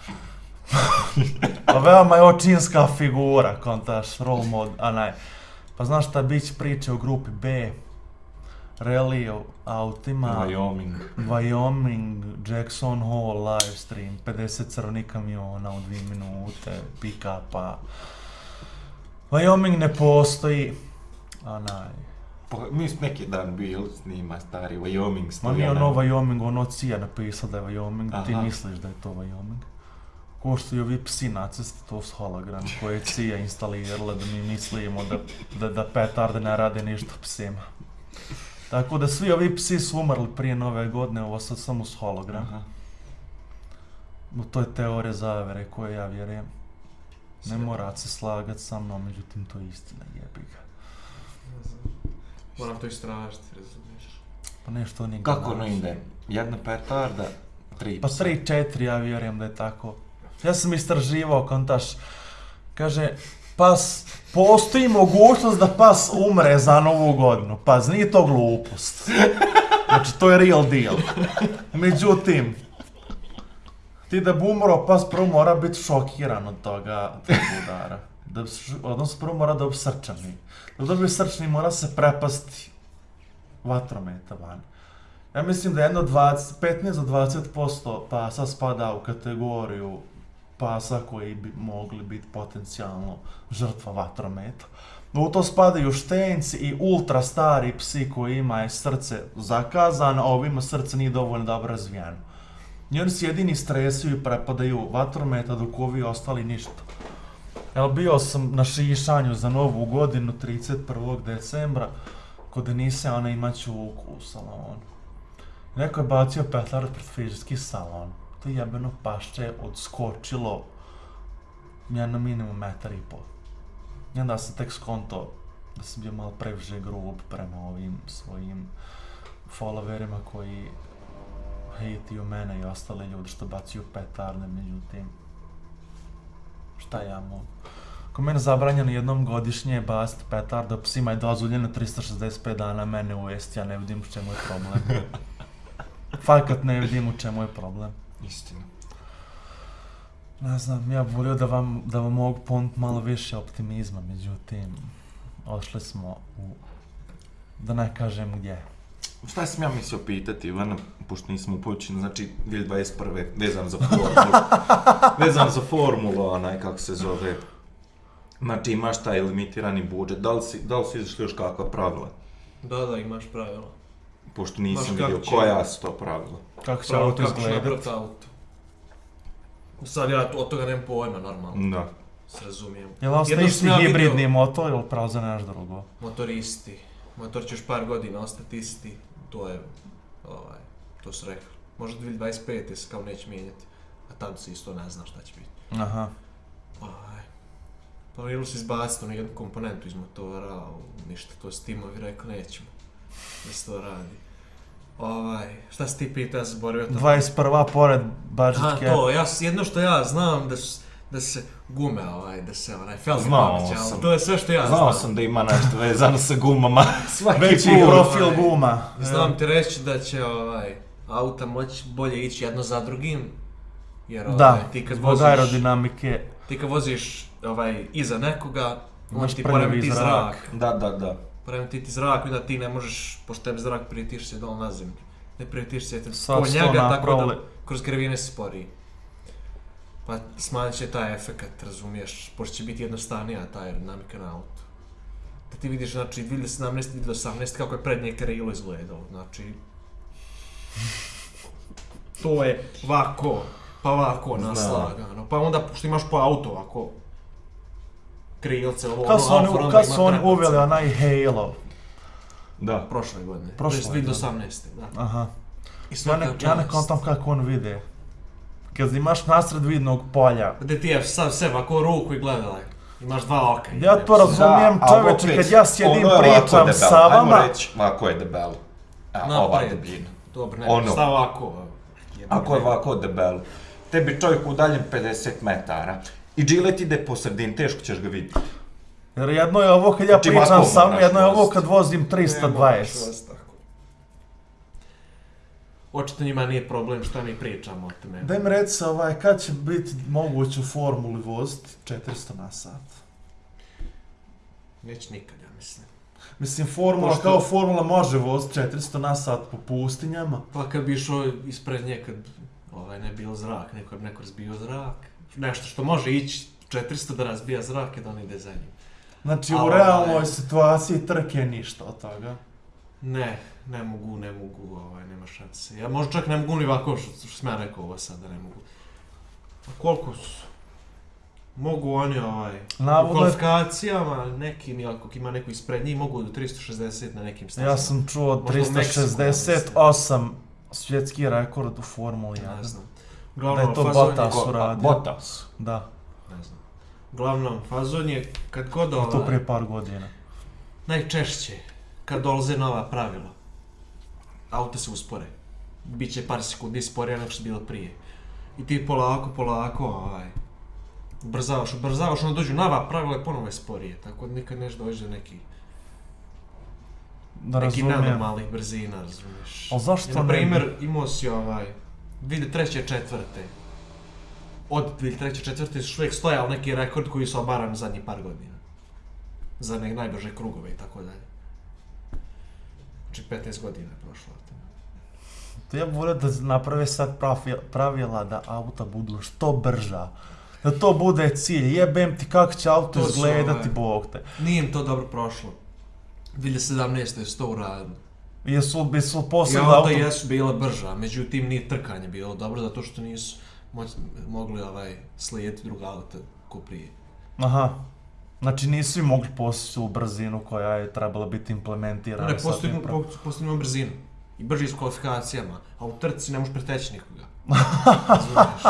Pa veoma je očinska figura, kontaš, role mod, a naj. Pa znaš šta, bit će priče o grupi B, rally o autima, Wyoming. Wyoming, Jackson Hole, live stream, 50 crvenih kamiona u 2 minute, pick-upa. Wyoming ne postoji, a naj. Pa, mi smo neki dan bili snima stari Wyoming Ma stoja. nije ono Wyoming, ono Cija napisao da je Wyoming, ti Aha. misliš da je to Wyoming. Ko što i ovi psi nacisti, to su hologrami koje je Cija instalirala da mi mislimo da, da, da petarde ne rade ništa psima. Tako da svi ovi psi su umrli prije nove godine, ovo sad samo s hologram. Aha. U to je teorija zavere koje ja vjerujem. Ne mora se slagat sa mnom, međutim to je istina, jebi ga. Moram to istražiti, razumiješ. Pa nešto nije Kako ono ide? Jedna petarda, tri Pa psa. 3-4 ja vjerujem da je tako. Ja sam istraživao kontaš, kaže, pas, postoji mogućnost da pas umre za novu godinu. Paz, nije to glupost. Znači, to je real deal. Međutim, ti da bi umro, pas prvo mora biti šokiran od toga, tog udara. Da, odnosno, prvo mora da obsrčani. srčani. Da dobije srčni mora se prepasti vatrometa van. Ja mislim da jedno 20, 15 do 20% pasa spada u kategoriju pasa koji bi mogli biti potencijalno žrtva vatrometa. U to spadaju štenci i ultra stari psi koji ima je srce zakazano, a ovima srce nije dovoljno dobro razvijeno. I oni se jedini stresuju i prepadaju vatrometa dok ovi ostali ništa. Evo bio sam na šišanju za novu godinu 31. decembra kod Denise, ona imaću čuku u salonu. Neko je bacio petard pred frižerski salon. To jebeno pašče je odskočilo jedno minimum metar i pol. I onda sam tek skonto da sam bio malo previše grub prema ovim svojim followerima koji hejtiju mene i ostale ljude što bacio petarde, međutim, šta ja mogu? Ako mene zabranjeno jednom godišnje baciti petarda, psima je dozvoljeno 365 dana mene ujesti, ja ne vidim u čemu je problem. Fakat ne vidim u čemu je problem. Istina. Ne znam, ja bih volio da vam, da vam mogu ponuditi malo više optimizma, međutim, odšli smo u, da ne kažem gdje. Šta sam ja mislio pitati, Ivana, pošto nismo upućeni, znači 2021. vezan za formulu, vezan za formulu, onaj, kako se zove, znači imaš taj limitirani budžet, da li, si, da li su izašli još kakva pravila? Da, da, imaš pravila. Pošto nisam Baš kako vidio će- koja su to pravila. Kako će auto kako ćeš izgledat? napraviti auto. Sad ja od toga nemam pojma, normalno, Da. se razumijem. Je li ostaje Jedno isti ja hibridni motor ili pravo za nešto drugo? Motoristi. Motor će još par godina ostati isti. To je, ovaj, to su rekli. Možda 2025. se kao neće mijenjati. A tad se isto ne zna šta će biti. Aha. Ovaj. Planirali su izbaciti onu jednu komponentu iz motora, ništa, to su timovi rekli, nećemo da se to radi. Ovaj, šta si ti pitao, ja sam zaboravio to. 21. pored budget cap. to, ja, jedno što ja znam da su, da se gume, ovaj, da se onaj Felgi Znao ali sam. to je sve što ja Znao znam. sam da ima nešto vezano sa gumama. Svaki Veći put. profil ovaj, guma. Znam ti reći da će ovaj, auta moći bolje ići jedno za drugim, jer ovaj, Da, ti kad zbog voziš, aerodinamike. ti kad voziš ovaj, iza nekoga, on ti poremeti zrak. zrak. Da, da, da. Poremeti ti zrak, onda ti ne možeš, pošto tebi zrak prijetiš se dol na zemlju. Ne prijetiš se po njega, tako da kroz krivine se sporiji. Pa smanjit će taj efekat, razumiješ, pošto će biti jednostavnija ta aerodinamika na autu. Da ti vidiš, znači, 2017, 2018, kako je prednje krilo izgledalo, znači... To je ovako, pa ovako naslagano, pa onda, pošto imaš po auto ovako, krilce, ovo, Kad su ono, oni, kad su oni uveli onaj Halo? Da. Prošle godine, Prošle jest 2018. Da. Aha. I Ja svaka ne, ja ne kontam kako on vide. Kad imaš nasred vidnog polja. Gde ti je sad sebe ako ruku i gledala. Imaš dva oka. Ja to razumijem, čoveče, kad ja sjedim ono pričam sa vama, Ajmo reći, ovako je debelo. A, ova debljina. Dobro, ne, Ono. šta ovako? Ako je ovako debelo, tebi čovjek udaljen 50 metara i džilet ide po sredini, teško ćeš ga vidjeti. jer jedno je ovo kad ja Znači, pričam sa vama, jedno je ovo kad vozim 320. Očito njima nije problem šta mi pričamo o tome. Daj mi reci ovaj, kad će biti moguće u formuli voziti 400 na sat? Neće nikad, ja mislim. Mislim, formula Pošto- kao formula može voziti 400 na sat po pustinjama. Pa kad bi išao ispred nje, kad ovaj, ne bio zrak, neko bi neko razbio zrak. Nešto što može ići 400 da razbija zrak i da on ide za njim. Znači, A u ovaj- realnoj situaciji trke ništa od toga. Ne, ne mogu, ne mogu, ovaj, nema šanse. Ja možda čak ne mogu ni ovako što, što sam ja rekao ovo sad da ne mogu. A koliko su? Mogu oni ovaj, u Navodno je- kvalifikacijama, nekim, ako ima neko ispred njih, mogu do 360 na nekim stazama. Ja sam čuo Možda u Meksiku, 368 svjetski rekord u Formuli 1. Ne znam. Da Uglavnom, je to fazon Bottas. je, su radio. Botas. Da, ne znam. Uglavnom, fazon je kad god to ovaj, prije par godina. najčešće, kad dolaze nova pravila, auto se uspore. Biće par sekundi sporije nego što je bilo prije. I ti polako, polako, ovaj, ubrzavaš, ubrzavaš, onda dođu nova pravila i ponovo je sporije. Tako da nikad neš dođe do nekih, Da nekih razumijem. nenormalnih brzina, razumiješ. Ali zašto I, na ne primjer, imao si ovaj, 2003. četvrte. Od 2003. četvrte su uvijek stojao neki rekord koji su obaran zadnjih par godina. Za nek najbrže krugove i tako dalje. Znači 15 godina je prošlo. od toga. To ja volio da naprave sad pravi- pravila da auta budu što brža. Da to bude cilj. Jebem ti kako će auto To su, izgledati, ovaj, bog te. Nije im to dobro prošlo. 2017. su to uradili. Jesu, jesu I posebno auta auto... jesu bila brža, međutim nije trkanje bilo dobro zato što nisu moć, mogli ovaj, slijediti druga auta ko prije. Aha. Znači nisu i mogli postići tu brzinu koja je trebala biti implementirana. Ne, sa postoji, tim pra- po, postoji brzinu. I brži s kvalifikacijama. A u trci ne možeš preteći nikoga. Razumiješ?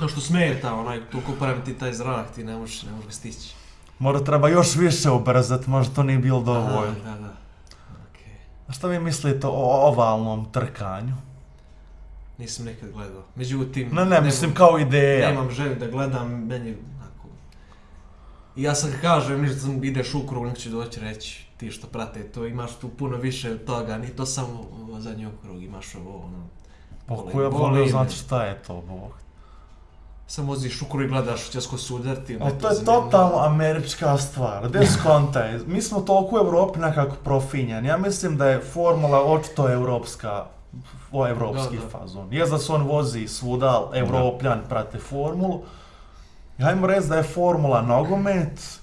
To što smeta, onaj, toliko pravim ti taj zrak, ti ne možeš, ne možeš ga stići. Mora treba još više ubrzati, možda to nije bilo dovoljno. Aha, Da, da. Okej. A šta vi mislite o ovalnom trkanju? Nisam nekad gledao. Međutim... Ne, ne, mislim kao ideja. Nemam želju da gledam, meni. I ja sad kažem, ništa sam ideš u krug, neko će doći reći, ti što prate to, imaš tu puno više od toga, nije to samo ovo zadnji okrug, imaš ovo, ono... Pa ko ja volio me. znati šta je to, bog. Samo voziš u krug i gledaš će sko sudarti, onda Ali to je zanimljivo. totalno američka stvar. Gdje skontaj? Mi smo toliko u Evropi nekako profinjani. Ja mislim da je formula očito evropska, o evropski Da, da. fazon. Je da se on vozi svuda, evropljan prate formulu. I hajmo reći da je formula nogomet,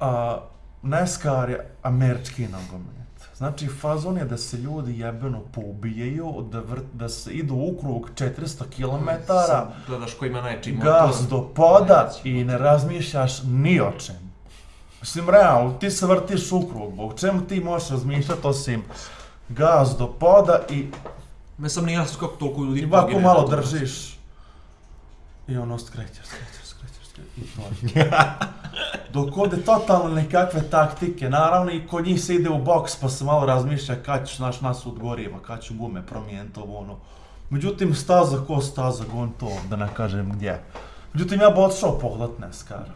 a NASCAR je američki nogomet. Znači, fazon je da se ljudi jebeno poubijaju, da, vrt, da se idu u krug 400 km, Sad Gledaš ko ima najčiji motor. gaz do poda i ne razmišljaš ni o čem. Mislim, realno, ti se vrtiš u krug, bog čemu ti možeš razmišljati osim gaz do poda i, Me sam nije jasno kako toliko ljudi i ovako malo držiš i ono skrećeš, skrećeš, skrećeš, skrećeš. i to je. Dok ovdje totalno nekakve taktike, naravno i kod njih se ide u boks pa se malo razmišlja kad ću naš nas od goriva, kad ću gume promijeniti ovo ono. Međutim, staza ko staza, gon to, da ne kažem gdje. Međutim, ja bi otišao pogledat NASCAR.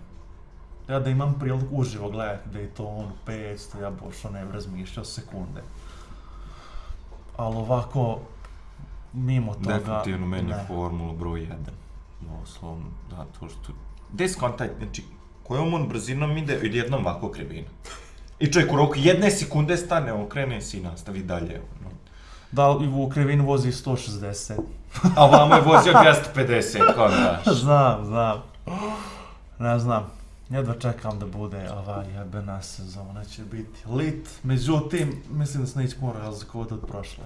Ja da imam priliku uživo gledati da je to ono 500, ja bi ošao ne bi razmišljao sekunde. Ali ovako, mimo toga... Definitivno meni je formula broj 1. Doslovno, zato što... Gde skontaj, znači, kojom on brzinom ide, jednom ovako krivina. I čovjek u roku jedne sekunde stane, okrene se i nastavi dalje. ono. Da li u krivini vozi 160? A vamo je vozio 250, kao daš. znam, znam. Ne znam. Jedva čekam da bude ova jebena sezona, će biti lit. Međutim, mislim da se neće puno razlikovati od prošle.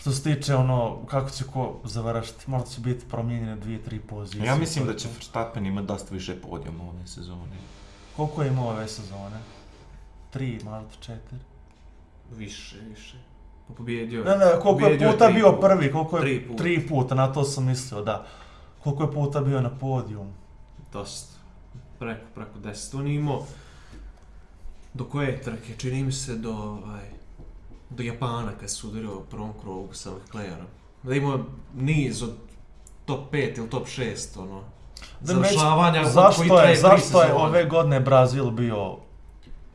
Što se tiče ono, kako će ko završiti, možda će biti promijenjene dvije, tri pozicije. Ja mislim da će je. Verstappen imati dosta više podijuma ove sezone. Koliko je imao ove sezone? Tri, možda četiri? Više, više. Pa pobjedio Ne, ne, koliko je puta tri bio puta. prvi, koliko je Tri puta. tri puta, na to sam mislio, da. Koliko je puta bio na podijumu. Dosta. Preko, preko 10. On je imao do koje trke, čini mi se do, ovaj, do Japana kad se udario u prvom krugu sa Leclerom. Da imao niz od top 5 ili top 6, ono, Da već- završavanja koji Zašto traje je, zašto je ove godine Brazil bio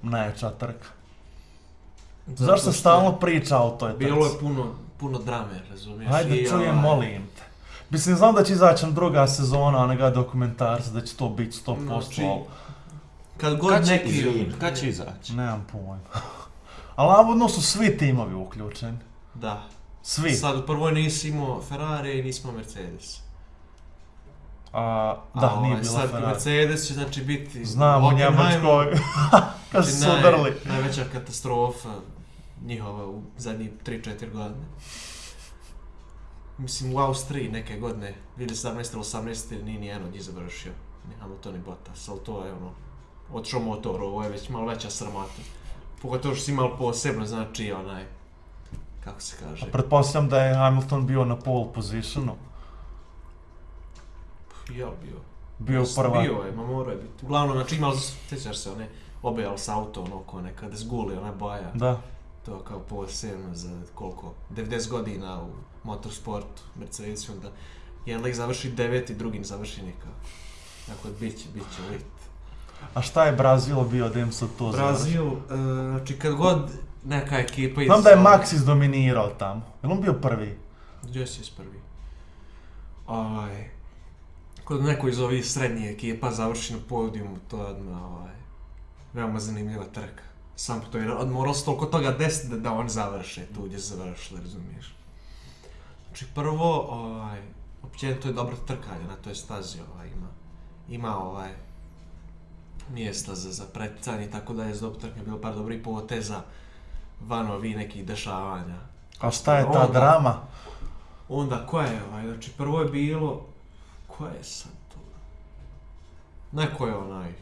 najjača trka? Zato Zašto se stalno priča o toj trci? Bilo je puno, puno drame, razumiješ? Hajde I, čujem, ovaj, molim te. Mislim, znam da će izaći druga sezona onega dokumentarca, da će to biti 100%, Znači, ali Kad god Kad neki... izvin, kad će izaći? nemam pojma. Ali navodno su svi timovi uključeni. Da. Svi. Sad u prvoj nisi imao Ferrari i nismo Mercedes. A, da, A, nije ovaj, bilo sad Ferrari. Mercedes će znači biti... Znam u Njemačkoj. Kad su se naj-. Najveća katastrofa njihova u zadnjih 3-4 godine. Mislim u Austriji neke godine, 2017 ili 18 nije ni jedan od njih završio. Ni Hamilton i Bottas, ali to je ono, otišao motor, ovo je već malo veća sramota. Pogotovo što si imao posebno, znači onaj, kako se kaže, Pretpostavljam da je Hamilton bio na pole positionu. ja bio. Bio Jeste, prva. Bio je, ma morao je biti. Uglavnom, znači imali, sjećaš se one, obejali s auto, ono, ko nekada zguli, ona boja. Da. To kao posebno za koliko, 90 godina u motorsportu, Mercedesu, onda jedan lik završi deveti, drugi ne završi nikao. Dakle, bit će, bit će lit. A šta je Brazil bio da im sad to završi? Brazil, e, znači kad god neka ekipa iz... Znam da je Max izdominirao tamo. Jel on bio prvi? Si prvi? Ovaj, kod neko iz ovih srednjih ekipa završi na podijumu, to je odmah, ovaj, veoma zanimljiva trka. Sam to je, od- moralo se toliko toga desiti da, da on završe tu gdje su završili, razumiješ? Znači prvo, ovaj, općenito je dobra trkanja na toj stazi, ovaj, ima, ima ovaj, mjesta za, za tako da je za dobro trkanje bilo par dobrih poteza van ovih nekih dešavanja. A šta je ta Onda- drama? Onda, koja je ovaj, znači prvo je bilo, koja je sad to? Neko je onaj,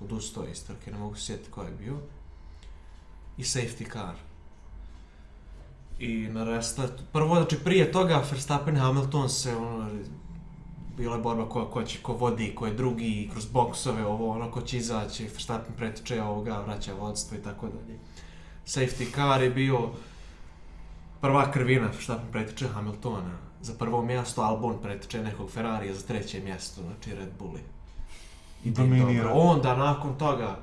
odustao iz trke, ne mogu sjetiti ko je bio. I safety car. I na restartu, prvo, znači prije toga Verstappen i Hamilton se ono, bila je borba ko, ko će, ko vodi, ko je drugi, kroz boksove, ovo, ono, ko će izaći, Verstappen pretiče ovoga, vraća vodstvo i tako dalje. Safety car je bio prva krvina, Verstappen pretiče Hamiltona za prvo mjesto, Albon pretiče nekog Ferrarija za treće mjesto, znači Red Bulli. I Dominira. Onda, nakon toga,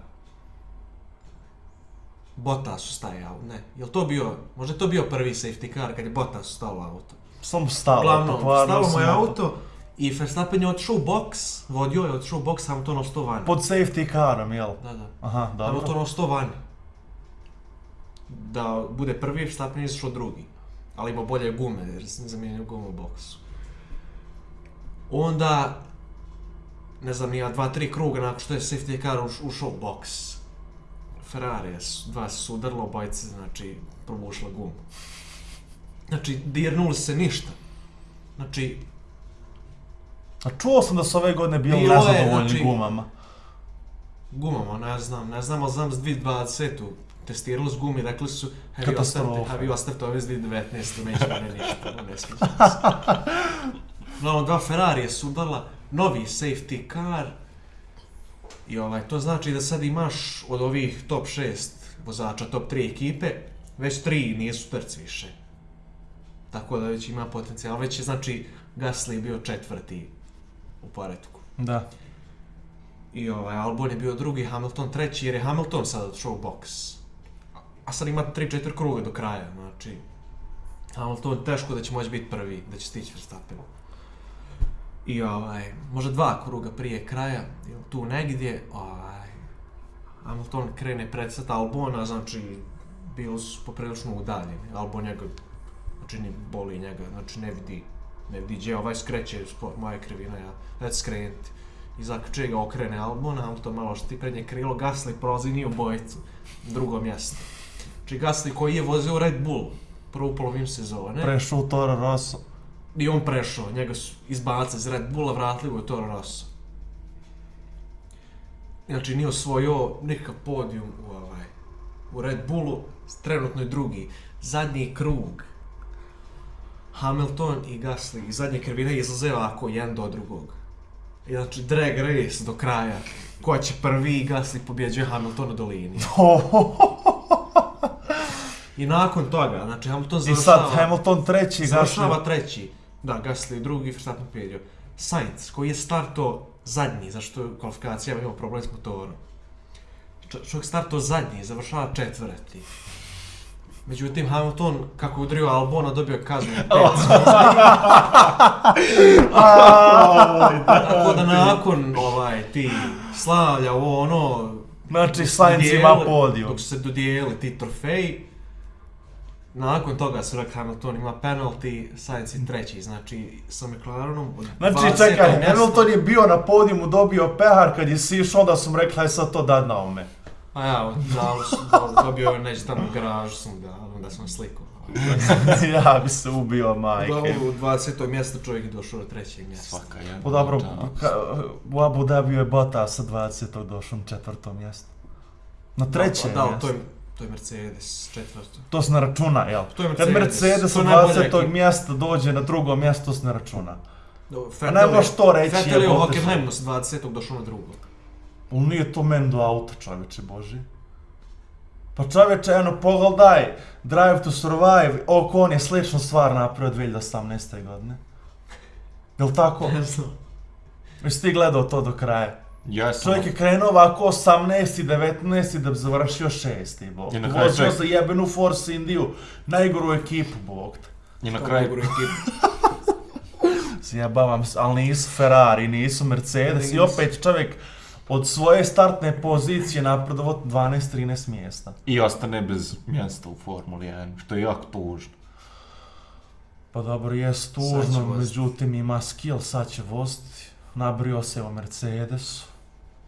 Bottas ustajao, ne, jel to bio, možda to bio prvi safety car kad je Bottas ustao u auto. Samo stalo. Pokvario stalo mu sam je auto. I Verstappen je otišao u box, vodio je otišao u box, Hamilton ostao vani. Pod safety carom, jel? Da, da. Aha, dobro. ostao vani. Da bude prvi, Verstappen je izašao drugi. Ali ima bolje gume, jer sam zamijenio gumu u boksu. Onda, ne znam, ja dva, tri kruga nakon što je safety car uš, ušao u boks. Ferrari, su- dva su udarilo, obojice, znači, probušila gumu. Znači, dirnuli se ništa. Znači, A čuo sam da su ove godine bili je, nezadovoljni znači- gumama. gumama, ne znam, ne znam, ali znam s 2020-u testirali s gumi, rekli su, have you ostavite, have you ostavite ove s 2019-u, neće mene ništa, ne sviđa se. Dva Ferrarije su udala, novi safety car, I ovaj, to znači da sad imaš od ovih top 6 vozača, top 3 ekipe, već 3 nisu trci više. Tako da već ima potencijal. Već je znači Gasly bio četvrti u poredku. Da. I ovaj, Albon je bio drugi, Hamilton treći, jer je Hamilton sad odšao u boks. A sad ima 3-4 kruga do kraja, znači... Hamilton teško da će moći biti prvi, da će stići Verstappen. I ovaj, možda dva kruga prije kraja, ili tu negdje, ovaj, Hamilton krene predsat Albona, znači bili su poprilično udaljeni. Albon njega, znači ne boli njega, znači ne vidi, ne gdje ovaj skreće, spo- moja krivina, ja, već skrenuti. I zakače ga okrene Albon, Hamilton malo šti prednje krilo, Gasly prolazi nije u bojicu, drugo mjesto. Znači Gasly koji je vozio Red Bull, prvu polovinu sezone, Prešao u Toro Rosso. i on prešao, njega su izbacili iz Red Bulla, vratili ga u Toro Rosso. Znači nije osvojio nikakav podijum u, ovaj, u Red Bullu, trenutno je drugi. Zadnji krug, Hamilton i Gasly, iz zadnje krivine izlaze ovako jedan do drugog. I znači drag race do kraja. Ko će prvi i Gasly pobjeđuje Hamilton u dolini. I nakon toga, znači Hamilton I završava... sad Hamilton treći, Završava Gasly. treći. Da, Gasly drugi, Verstappen pobjedio. Sainz, koji je starto zadnji, zašto je u kvalifikacijama imao problem s motorom. Čovjek starto zadnji, završava četvrti. Međutim, Hamilton, kako je udario Albona, dobio kaznu sekundi. Tako da nakon ovaj, ti slavlja ovo ono... Znači, Sainz ima podijum. Dok se dodijeli ti trofeji, nakon toga su rekli Hamilton ima penalty, Sainz je treći, znači sa McLarenom od Znači, 20. čekaj, Hamilton je bio na podijumu, dobio pehar, kad je sišao, onda su mu rekli, aj sad to dad na ome. A ja, dali su, do- dobio je neđe tamo u garažu sam da, onda sam sliku. ja bi se ubio, majke. Dobro, u 20. mjesto čovjek je došao do trećeg mjesta. Svaka jedna. Pa dobro, ka, u Abu Dhabi je Bottas sa 20. došao na četvrto mjesto. Na treće Da, da, mjesto. to je, to je Mercedes, četvrto. To se ne računa, jel? To je Kad Mercedes, Mercedes to od je najbolja 20. ekipa. mjesta dođe na drugo mjesto, to se ne računa. Do, A ne možeš to reći, Vettel je u Hockenheimu s 20. došao na drugo. Ali nije to meni do auta, čovječe Boži. Pa čovječe, eno, pogledaj, Drive to Survive, Ocon je sličnu stvar napravio 2018. godine. Jel tako? Ne znam. Jesi ti gledao to do kraja? Ja sam... Čovjek je krenuo ovako 18. 19. da bi završio 6. Bog. I na kraju Vozio čovjek- za jebenu Force Indiju, najgoru ekipu, Bog te. I na kraju... najgoru ekipu. Zjebavam se, ali nisu Ferrari, nisu Mercedes i opet čovjek od svoje startne pozicije napredovo 12-13 mjesta. I ostane bez mjesta u Formuli 1, što je jako tužno. Pa dobro, će tužno, međutim ima skill, sad će voziti. Nabrio se u Mercedes.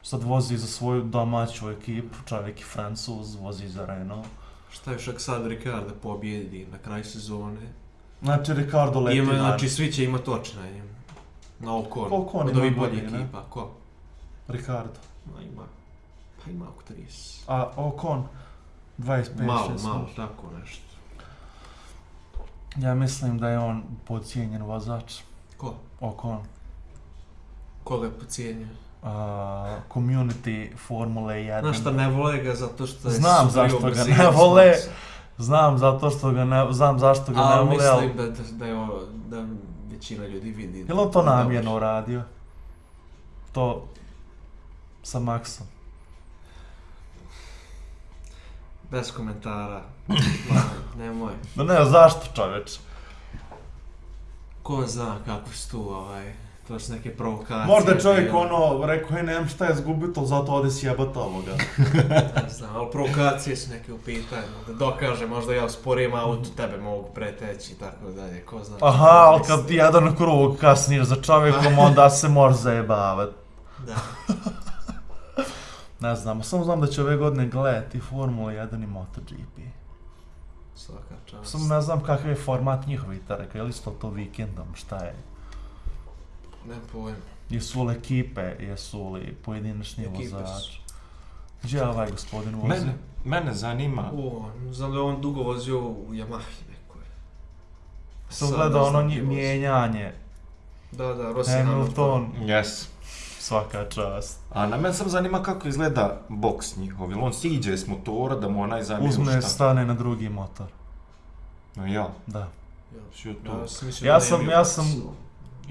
Sad vozi za svoju domaću ekipu, čovjek je Francuz, vozi za Renault. Šta još ako sad Ricardo pobjedi na kraju sezone? Znači, Ricardo leti Ima, znači svi će imati oči na njemu. Na Ocon. Koliko on Od ima ovih boljih ekipa. Ko? Ricardo. Ma ima. Pa ima oko 30. A Ocon, 25 Malo, 6 malo, tako nešto. Ja mislim da je on podcijenjen vozač. Ko? Ocon. Koga je pocijenio? Uh, community Formule 1. Znaš šta, ne vole ga zato što je Znam zašto ga ne vole. Znam zato što ga ne, znam zašto ga ne vole, ali... mislim da, da, je ovo, da većina ljudi vidi. Je li on to namjerno uradio? To sa Maxom. Bez komentara. Nemoj. No ne, zašto čoveč? Ko zna kako su tu, ovaj, to su neke provokacije. Možda je čovjek bile. ono, rekao, hej, nemam šta je zgubio, to zato ode sjebat ovoga. Ne znam, ali provokacije su neke u pitanju. Da dokaže, možda ja usporijem auto, tebe mogu preteći i tako dalje, ko zna. Aha, ali kad ti jedan krug kasniješ za čovjekom, onda se može zajebavat. Da. Ne znam, samo znam da će ove godine gledati Formula 1 i MotoGP. Svaka čast. Samo ne znam kakav je format njihovih trka, je li isto to vikendom, šta je? Ne pojem. Jesu li ekipe, jesu li pojedinačni Ekipe su. vozači? Gdje je ovaj gospodin vozi? Mene, mene zanima... O, znam da je on dugo vozio u Yamahi nekoj. Sam gledao ono mijenjanje, Da, da, Rossi Hamilton. Hamilton, Yes. Svaka čast. A na mene sam zanima kako izgleda boks njihov, jel on siđe s motora da mu onaj Uzme, šta? stane na drugi motor. No, ja, Da. što je to? Ja sam Ja da sam- ja sam-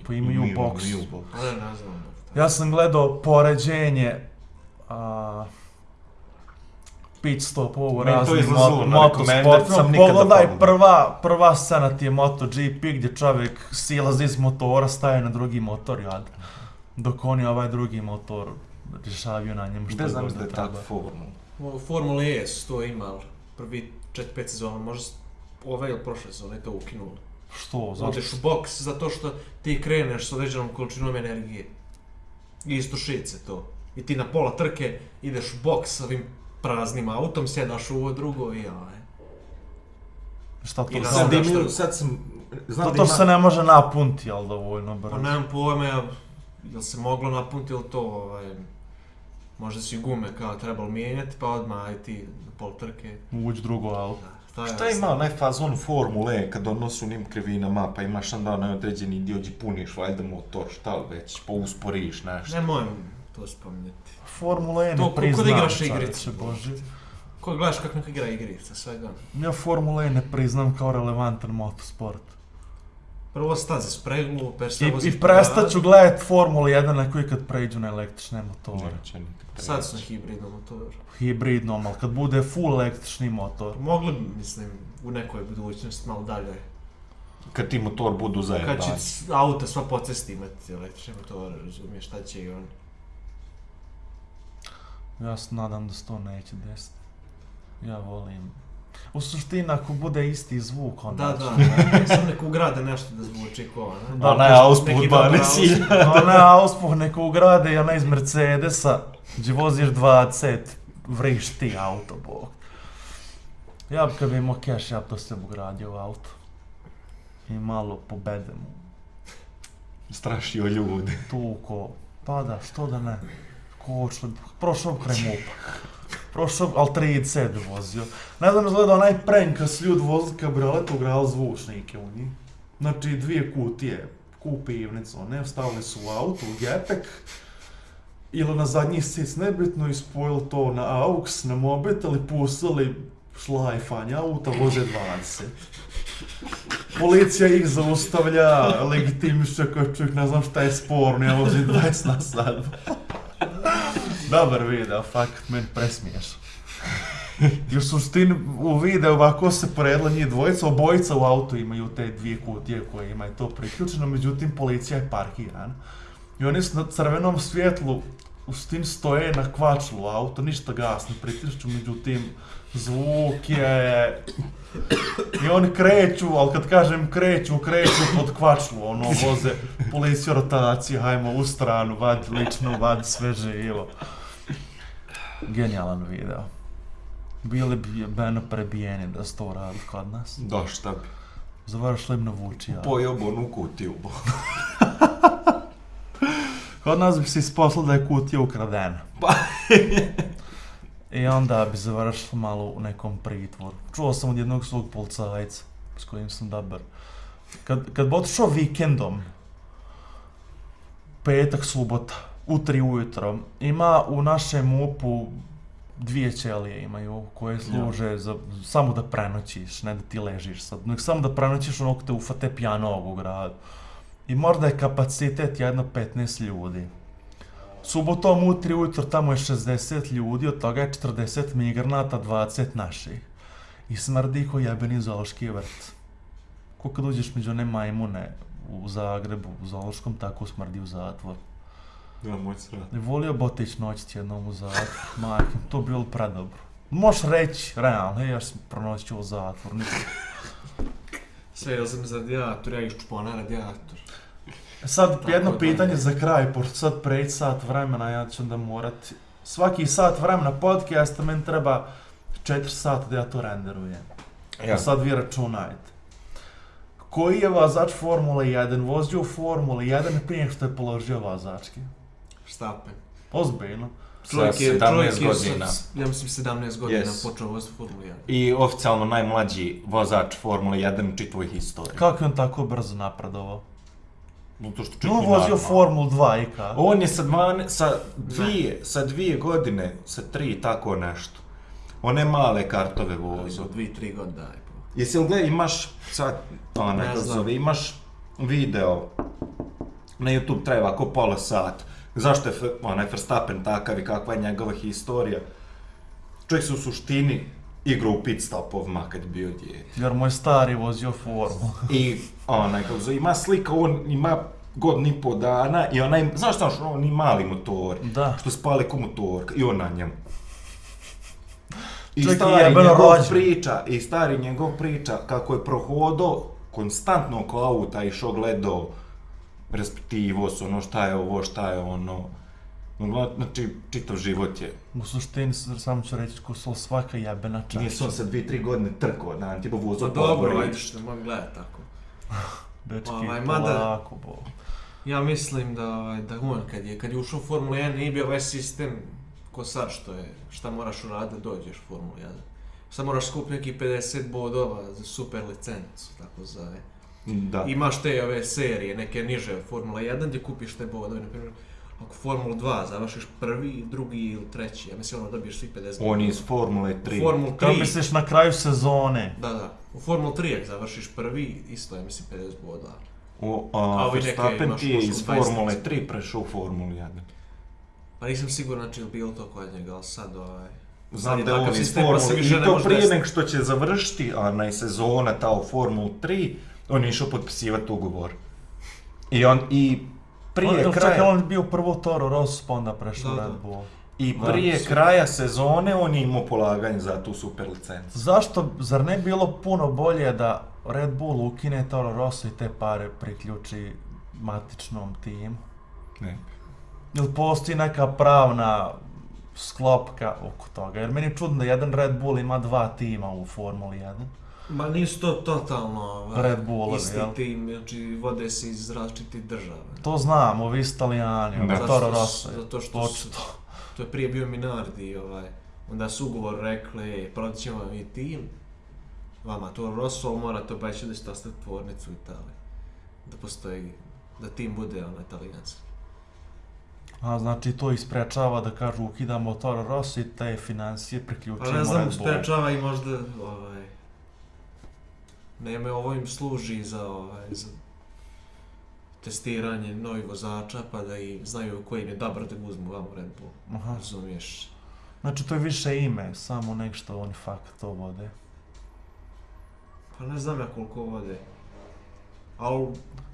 Pa imaju boks. imaju boks. Ne, ne znam. Ja sam gledao poređenje a, pit stop ovo raznih izlazilo mo sam nikada Pogledaj, prva, prva scena ti je MotoGP gdje čovjek silazi iz motora, staje na drugi motor, jad. Dok oni ovaj drugi motor rješavaju na njemu što Gde znam da da je treba. tak formula? E su to imali. Prvi 4-5 sezona, možda ove ili prošle sezone to ukinuli. Što, zašto? Odeš u boks zato što ti kreneš s određenom količinom energije. I istušit se to. I ti na pola trke ideš u boks s ovim praznim autom, sjedaš u ovo drugo i aj. Šta to I sad? Sad, sad sam... Znam To, da to ima- se ne može napunti, jel dovoljno brzo? Pa nemam pojma, ja, jel se moglo napuniti ili to, ovaj, možda su i gume kao trebalo mijenjati, pa odmah aj ti na pol trke. Uđi drugo auto. Da, Šta ima onaj fazon Formule kad on nosu njim krivinama, pa imaš onda onaj određeni dio gdje puniš valjda motor, šta li već, pa usporiš nešto. Nemoj to spominjati. Formula E To ne ko- ko da priznam, igraš igrice. Boži. Ko gledaš kako neko igra igrica, svega. Ja Formula E ne priznam kao relevantan motosport. Prvo staze spreglu, per se I, voziš i po prestat ću gledat Formula 1 na koji kad pređu na električne motore. Neće nikad Sad su na hibridnom motoru. Hibridnom, ali kad bude full električni motor. Mogli bi, mislim, u nekoj budućnosti malo dalje. Kad ti motor budu Kad zajedani. će auta sva po cesti imati električne motore, razumiješ, šta će i on. Ja se nadam da se to neće desiti. Ja volim. U suštini, ako bude isti zvuk, onda Da, da, da. Samo neko ugrade nešto da zvuči ko, ne? Da, neki ba dobar ne cilja. A ne, auspuh neko ugrade, ja ne iz Mercedesa, gdje voziš 20, vriš ti auto, bog. Ja bi kad bi imao keš, ja bi to sve ugradio u auto. I malo pobedem Strašio ljude. tuko. Pa da, što da ne. Kočno, prošao MUP-a. Prošao, ali 30 bi vozio. Ne znam, izgleda onaj prank kad su ljudi vozili kabriolet, ugrali zvučnike u njih. Znači, dvije kutije, ku pivnicu, ne, stavili su u auto, u gepek, ili na zadnji sic, nebitno, ispojili to na AUX, na mobitel i pustili šlajfanje auta, voze 20. Policija ih zaustavlja, legitimiše kao čovjek, ne znam šta je sporno, ja vozim 20 na sad. Dobar video, fakt, meni presmiješ. I u suštini u videu ovako se poredila njih dvojica, obojica u autu imaju te dvije kutije koje imaju to priključeno, međutim policija je parkirana. I oni su na crvenom svjetlu, u suštini stoje na kvačlu auto, ništa gas ne priključu, međutim zvuk je... I oni kreću, ali kad kažem kreću, kreću pod kvačlu, ono, voze policiju rotacije, hajmo u stranu, vadi lično, vadi sve živo. Genijalan video. Bili bi beno prebijeni da se to radi kod nas. Da, šta bi. Završili bi na vuči, ja. Pojeo bi onu kutiju. Kod nas bi se isposlao da je kutija ukradena. Pa. I onda bi završili malo u nekom pritvoru. Čuo sam od jednog svog policajca s kojim sam dobar. Kad, kad bi otišao vikendom, petak, subota, u tri ujutro, ima u našem MUP-u dvije ćelije imaju koje služe za, samo da prenoćiš, ne da ti ležiš sad, nek samo da prenoćiš onog te ufate pijanog u gradu. I možda je kapacitet jedno 15 ljudi. Subotom u 3 ujutro tamo je 60 ljudi, od toga je 40 migranata, 20 naših. I smrdi ko jebeni zoološki vrt. Ko kad uđeš među one majmune u Zagrebu, u zoološkom, tako smrdi u zatvor. Ja, moj srat. Ne volio bi otići noćiti jednom u zatvor, majke, to bi bilo predobro. Možeš reći, realno, hej, ja sam pronoćio u zatvor, ništa. Sve je za za radijator, ja iščupo na radijator. E Sad Tako jedno da. pitanje za kraj, pošto sad preći sat vremena, ja ću onda morat... Svaki sat vremena podcasta meni treba 4 sata da ja to renderujem. Ja. Sad vi računajte. Koji je vozač Formule 1 vozio u Formule 1 prije što je položio vozački? Štapen. Ozbiljno. Čovjek je, 17 čovjek je, godina. s- ja mislim 17 godina Yes. počeo voziti Formulu 1. I oficijalno najmlađi vozač Formule 1 u čitavoj historiji. Kako je on tako brzo napredovao? Zato što Je čak on i vozio. Formulu 2 i ka? On je sa, dvane, sa, dvije, sa dvije godine, sa tri tako nešto. One male kartove vozu. Za dvi, tri godine daj. Jesi li gledaj, imaš sad, ona, Ne kako se znam. zove, imaš video na YouTube traje ovako pola sat. Zašto je onaj Verstappen takav i kakva je njegova historija? Čovjek se u suštini igrao u pit stopovima kad je bio dijete. Jer moj stari vozio Formulu. I onaj, kako zove, ima slika, on ima godinu i po dana i onaj, znaš šta, što oni mali motori, Da. što spale ko motorka i on na njemu. I je stari jebeno njegov rođen. priča, i stari njegov priča kako je prohodao konstantno oko auta išao gledao respektivo su ono šta je ovo, šta je ono. Znači, čitav život je. U suštini, samo ću reći, ko su svaka jebena čaša. Nije se on sa dvije, tri godine trkao, na tipa Pa vozao dobro, ajde što mogu gledat tako. Dečki, Ovaj, mada- polako, bo. Ja mislim da, ovaj, da on kad je, kad je ušao u Formulu 1 nije bio ovaj sistem ko sad što je, šta moraš uraditi da dođeš u Formulu 1. Sad moraš skupiti neki 50 bodova za super licencu, tako zove. Da. Imaš te ove serije, neke niže od Formula 1 gdje kupiš te bodove, na primjer, ako Formulu 2 završiš prvi, drugi ili treći, ja mislim ono dobiješ svi 50 bodova. On je iz Formule 3. U Formulu 3, Kako misliš na kraju sezone? da, da, u Formulu 3 ako završiš prvi, isto je mislim 50 bodova. O, A a, Verstappen ti je iz u 20. Formule 3 prešao u Formulu 1. Pa nisam siguran znači je li bilo to kod njega, ali sad ovaj... Znam da je on iz pa Formule i to prije nego što će završiti, a na sezona ta u Formulu 3, on je išao potpisivati ugovor. I on, i prije on, kraja... Čekaj, on je bio prvo Toro Rosso, pa onda prešao Da, da. Red Bull. I Da, prije su- kraja sezone on je imao polaganje za tu super licencu. Zašto, zar ne bi bilo puno bolje da Red Bull ukine Toro Rosso i te pare priključi matičnom timu? Ne. Ili postoji neka pravna sklopka oko toga? Jer meni je čudno da jedan Red Bull ima dva tima u Formuli 1. Ma nisu to totalno ovaj, Red Bullovi, isti jel? tim, znači vode se iz različitih država. To znam, ovi italijani. Zato Toro što- Rosso zato što su-. To je prije bio Minardi, ovaj, onda su ugovor rekli, "E, prodat ćemo vam i tim, vama to Rosso, ali morate obećati da ćete ostaviti tvornicu u Italiji. Da postoji, da tim bude ono italijanski. A znači to isprečava da kažu ukidamo Toro Rosso i te financije priključimo Pa ne znam, Red Bull. sprečava i možda, ovaj, Neme, ovo im služi za, ovaj, za testiranje novih vozača, pa da i znaju koji im je dobro da ga uzmu vamo Red Bull. Aha. Razumiješ? Znači to je više ime, samo nek što oni fakt to vode. Pa ne znam ja koliko vode. Ali,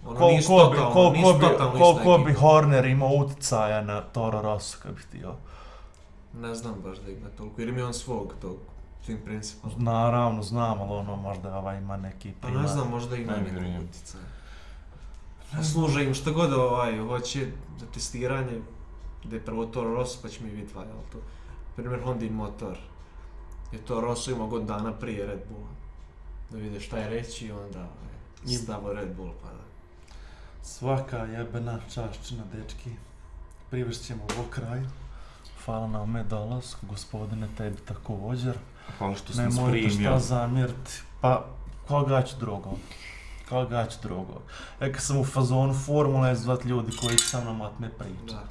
ono, Kol, nisu ko bi, totalno, koliko nisu bi, totalno koliko ista bi ekipa. Horner imao utjecaja na Toro Rosso kad bi htio. Ne znam baš da ima toliko, jer ima on svog tog, tim principom. Naravno, znam, ali ono možda ovaj ima neki Pa primar. ne znam, možda ima Ne nekog vjerujem. utjecaja. A služe im šta god ovaj, hoće za testiranje, da je prvo Toro Rosso pa će mi vidjeti valja, ali to. Primjer Hondin motor. Je to Rosso imao god dana prije Red Bulla. Da vide šta je reći i onda ovaj, stavo Red Bull pa da. Svaka jebena čašćina, dečki. Privešćemo ovo kraju. Hvala na ome dolasku, gospodine, tebi također. Hvala što sam Nemojte šta sprimio. zamjeriti. Pa, koga ću drugo? Koga ću drugo? E, kad sam u fazonu formule, zvat ljudi koji će sa mnom otme priča. Da.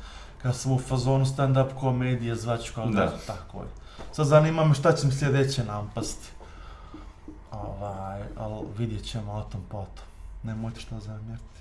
Kad sam u fazonu stand-up komedije, zvat ću koga Da. tako je. Sad zanima me šta će mi sljedeće nampasti. Ovaj, ali vidjet ćemo o tom potom. Nemojte šta zamjeriti.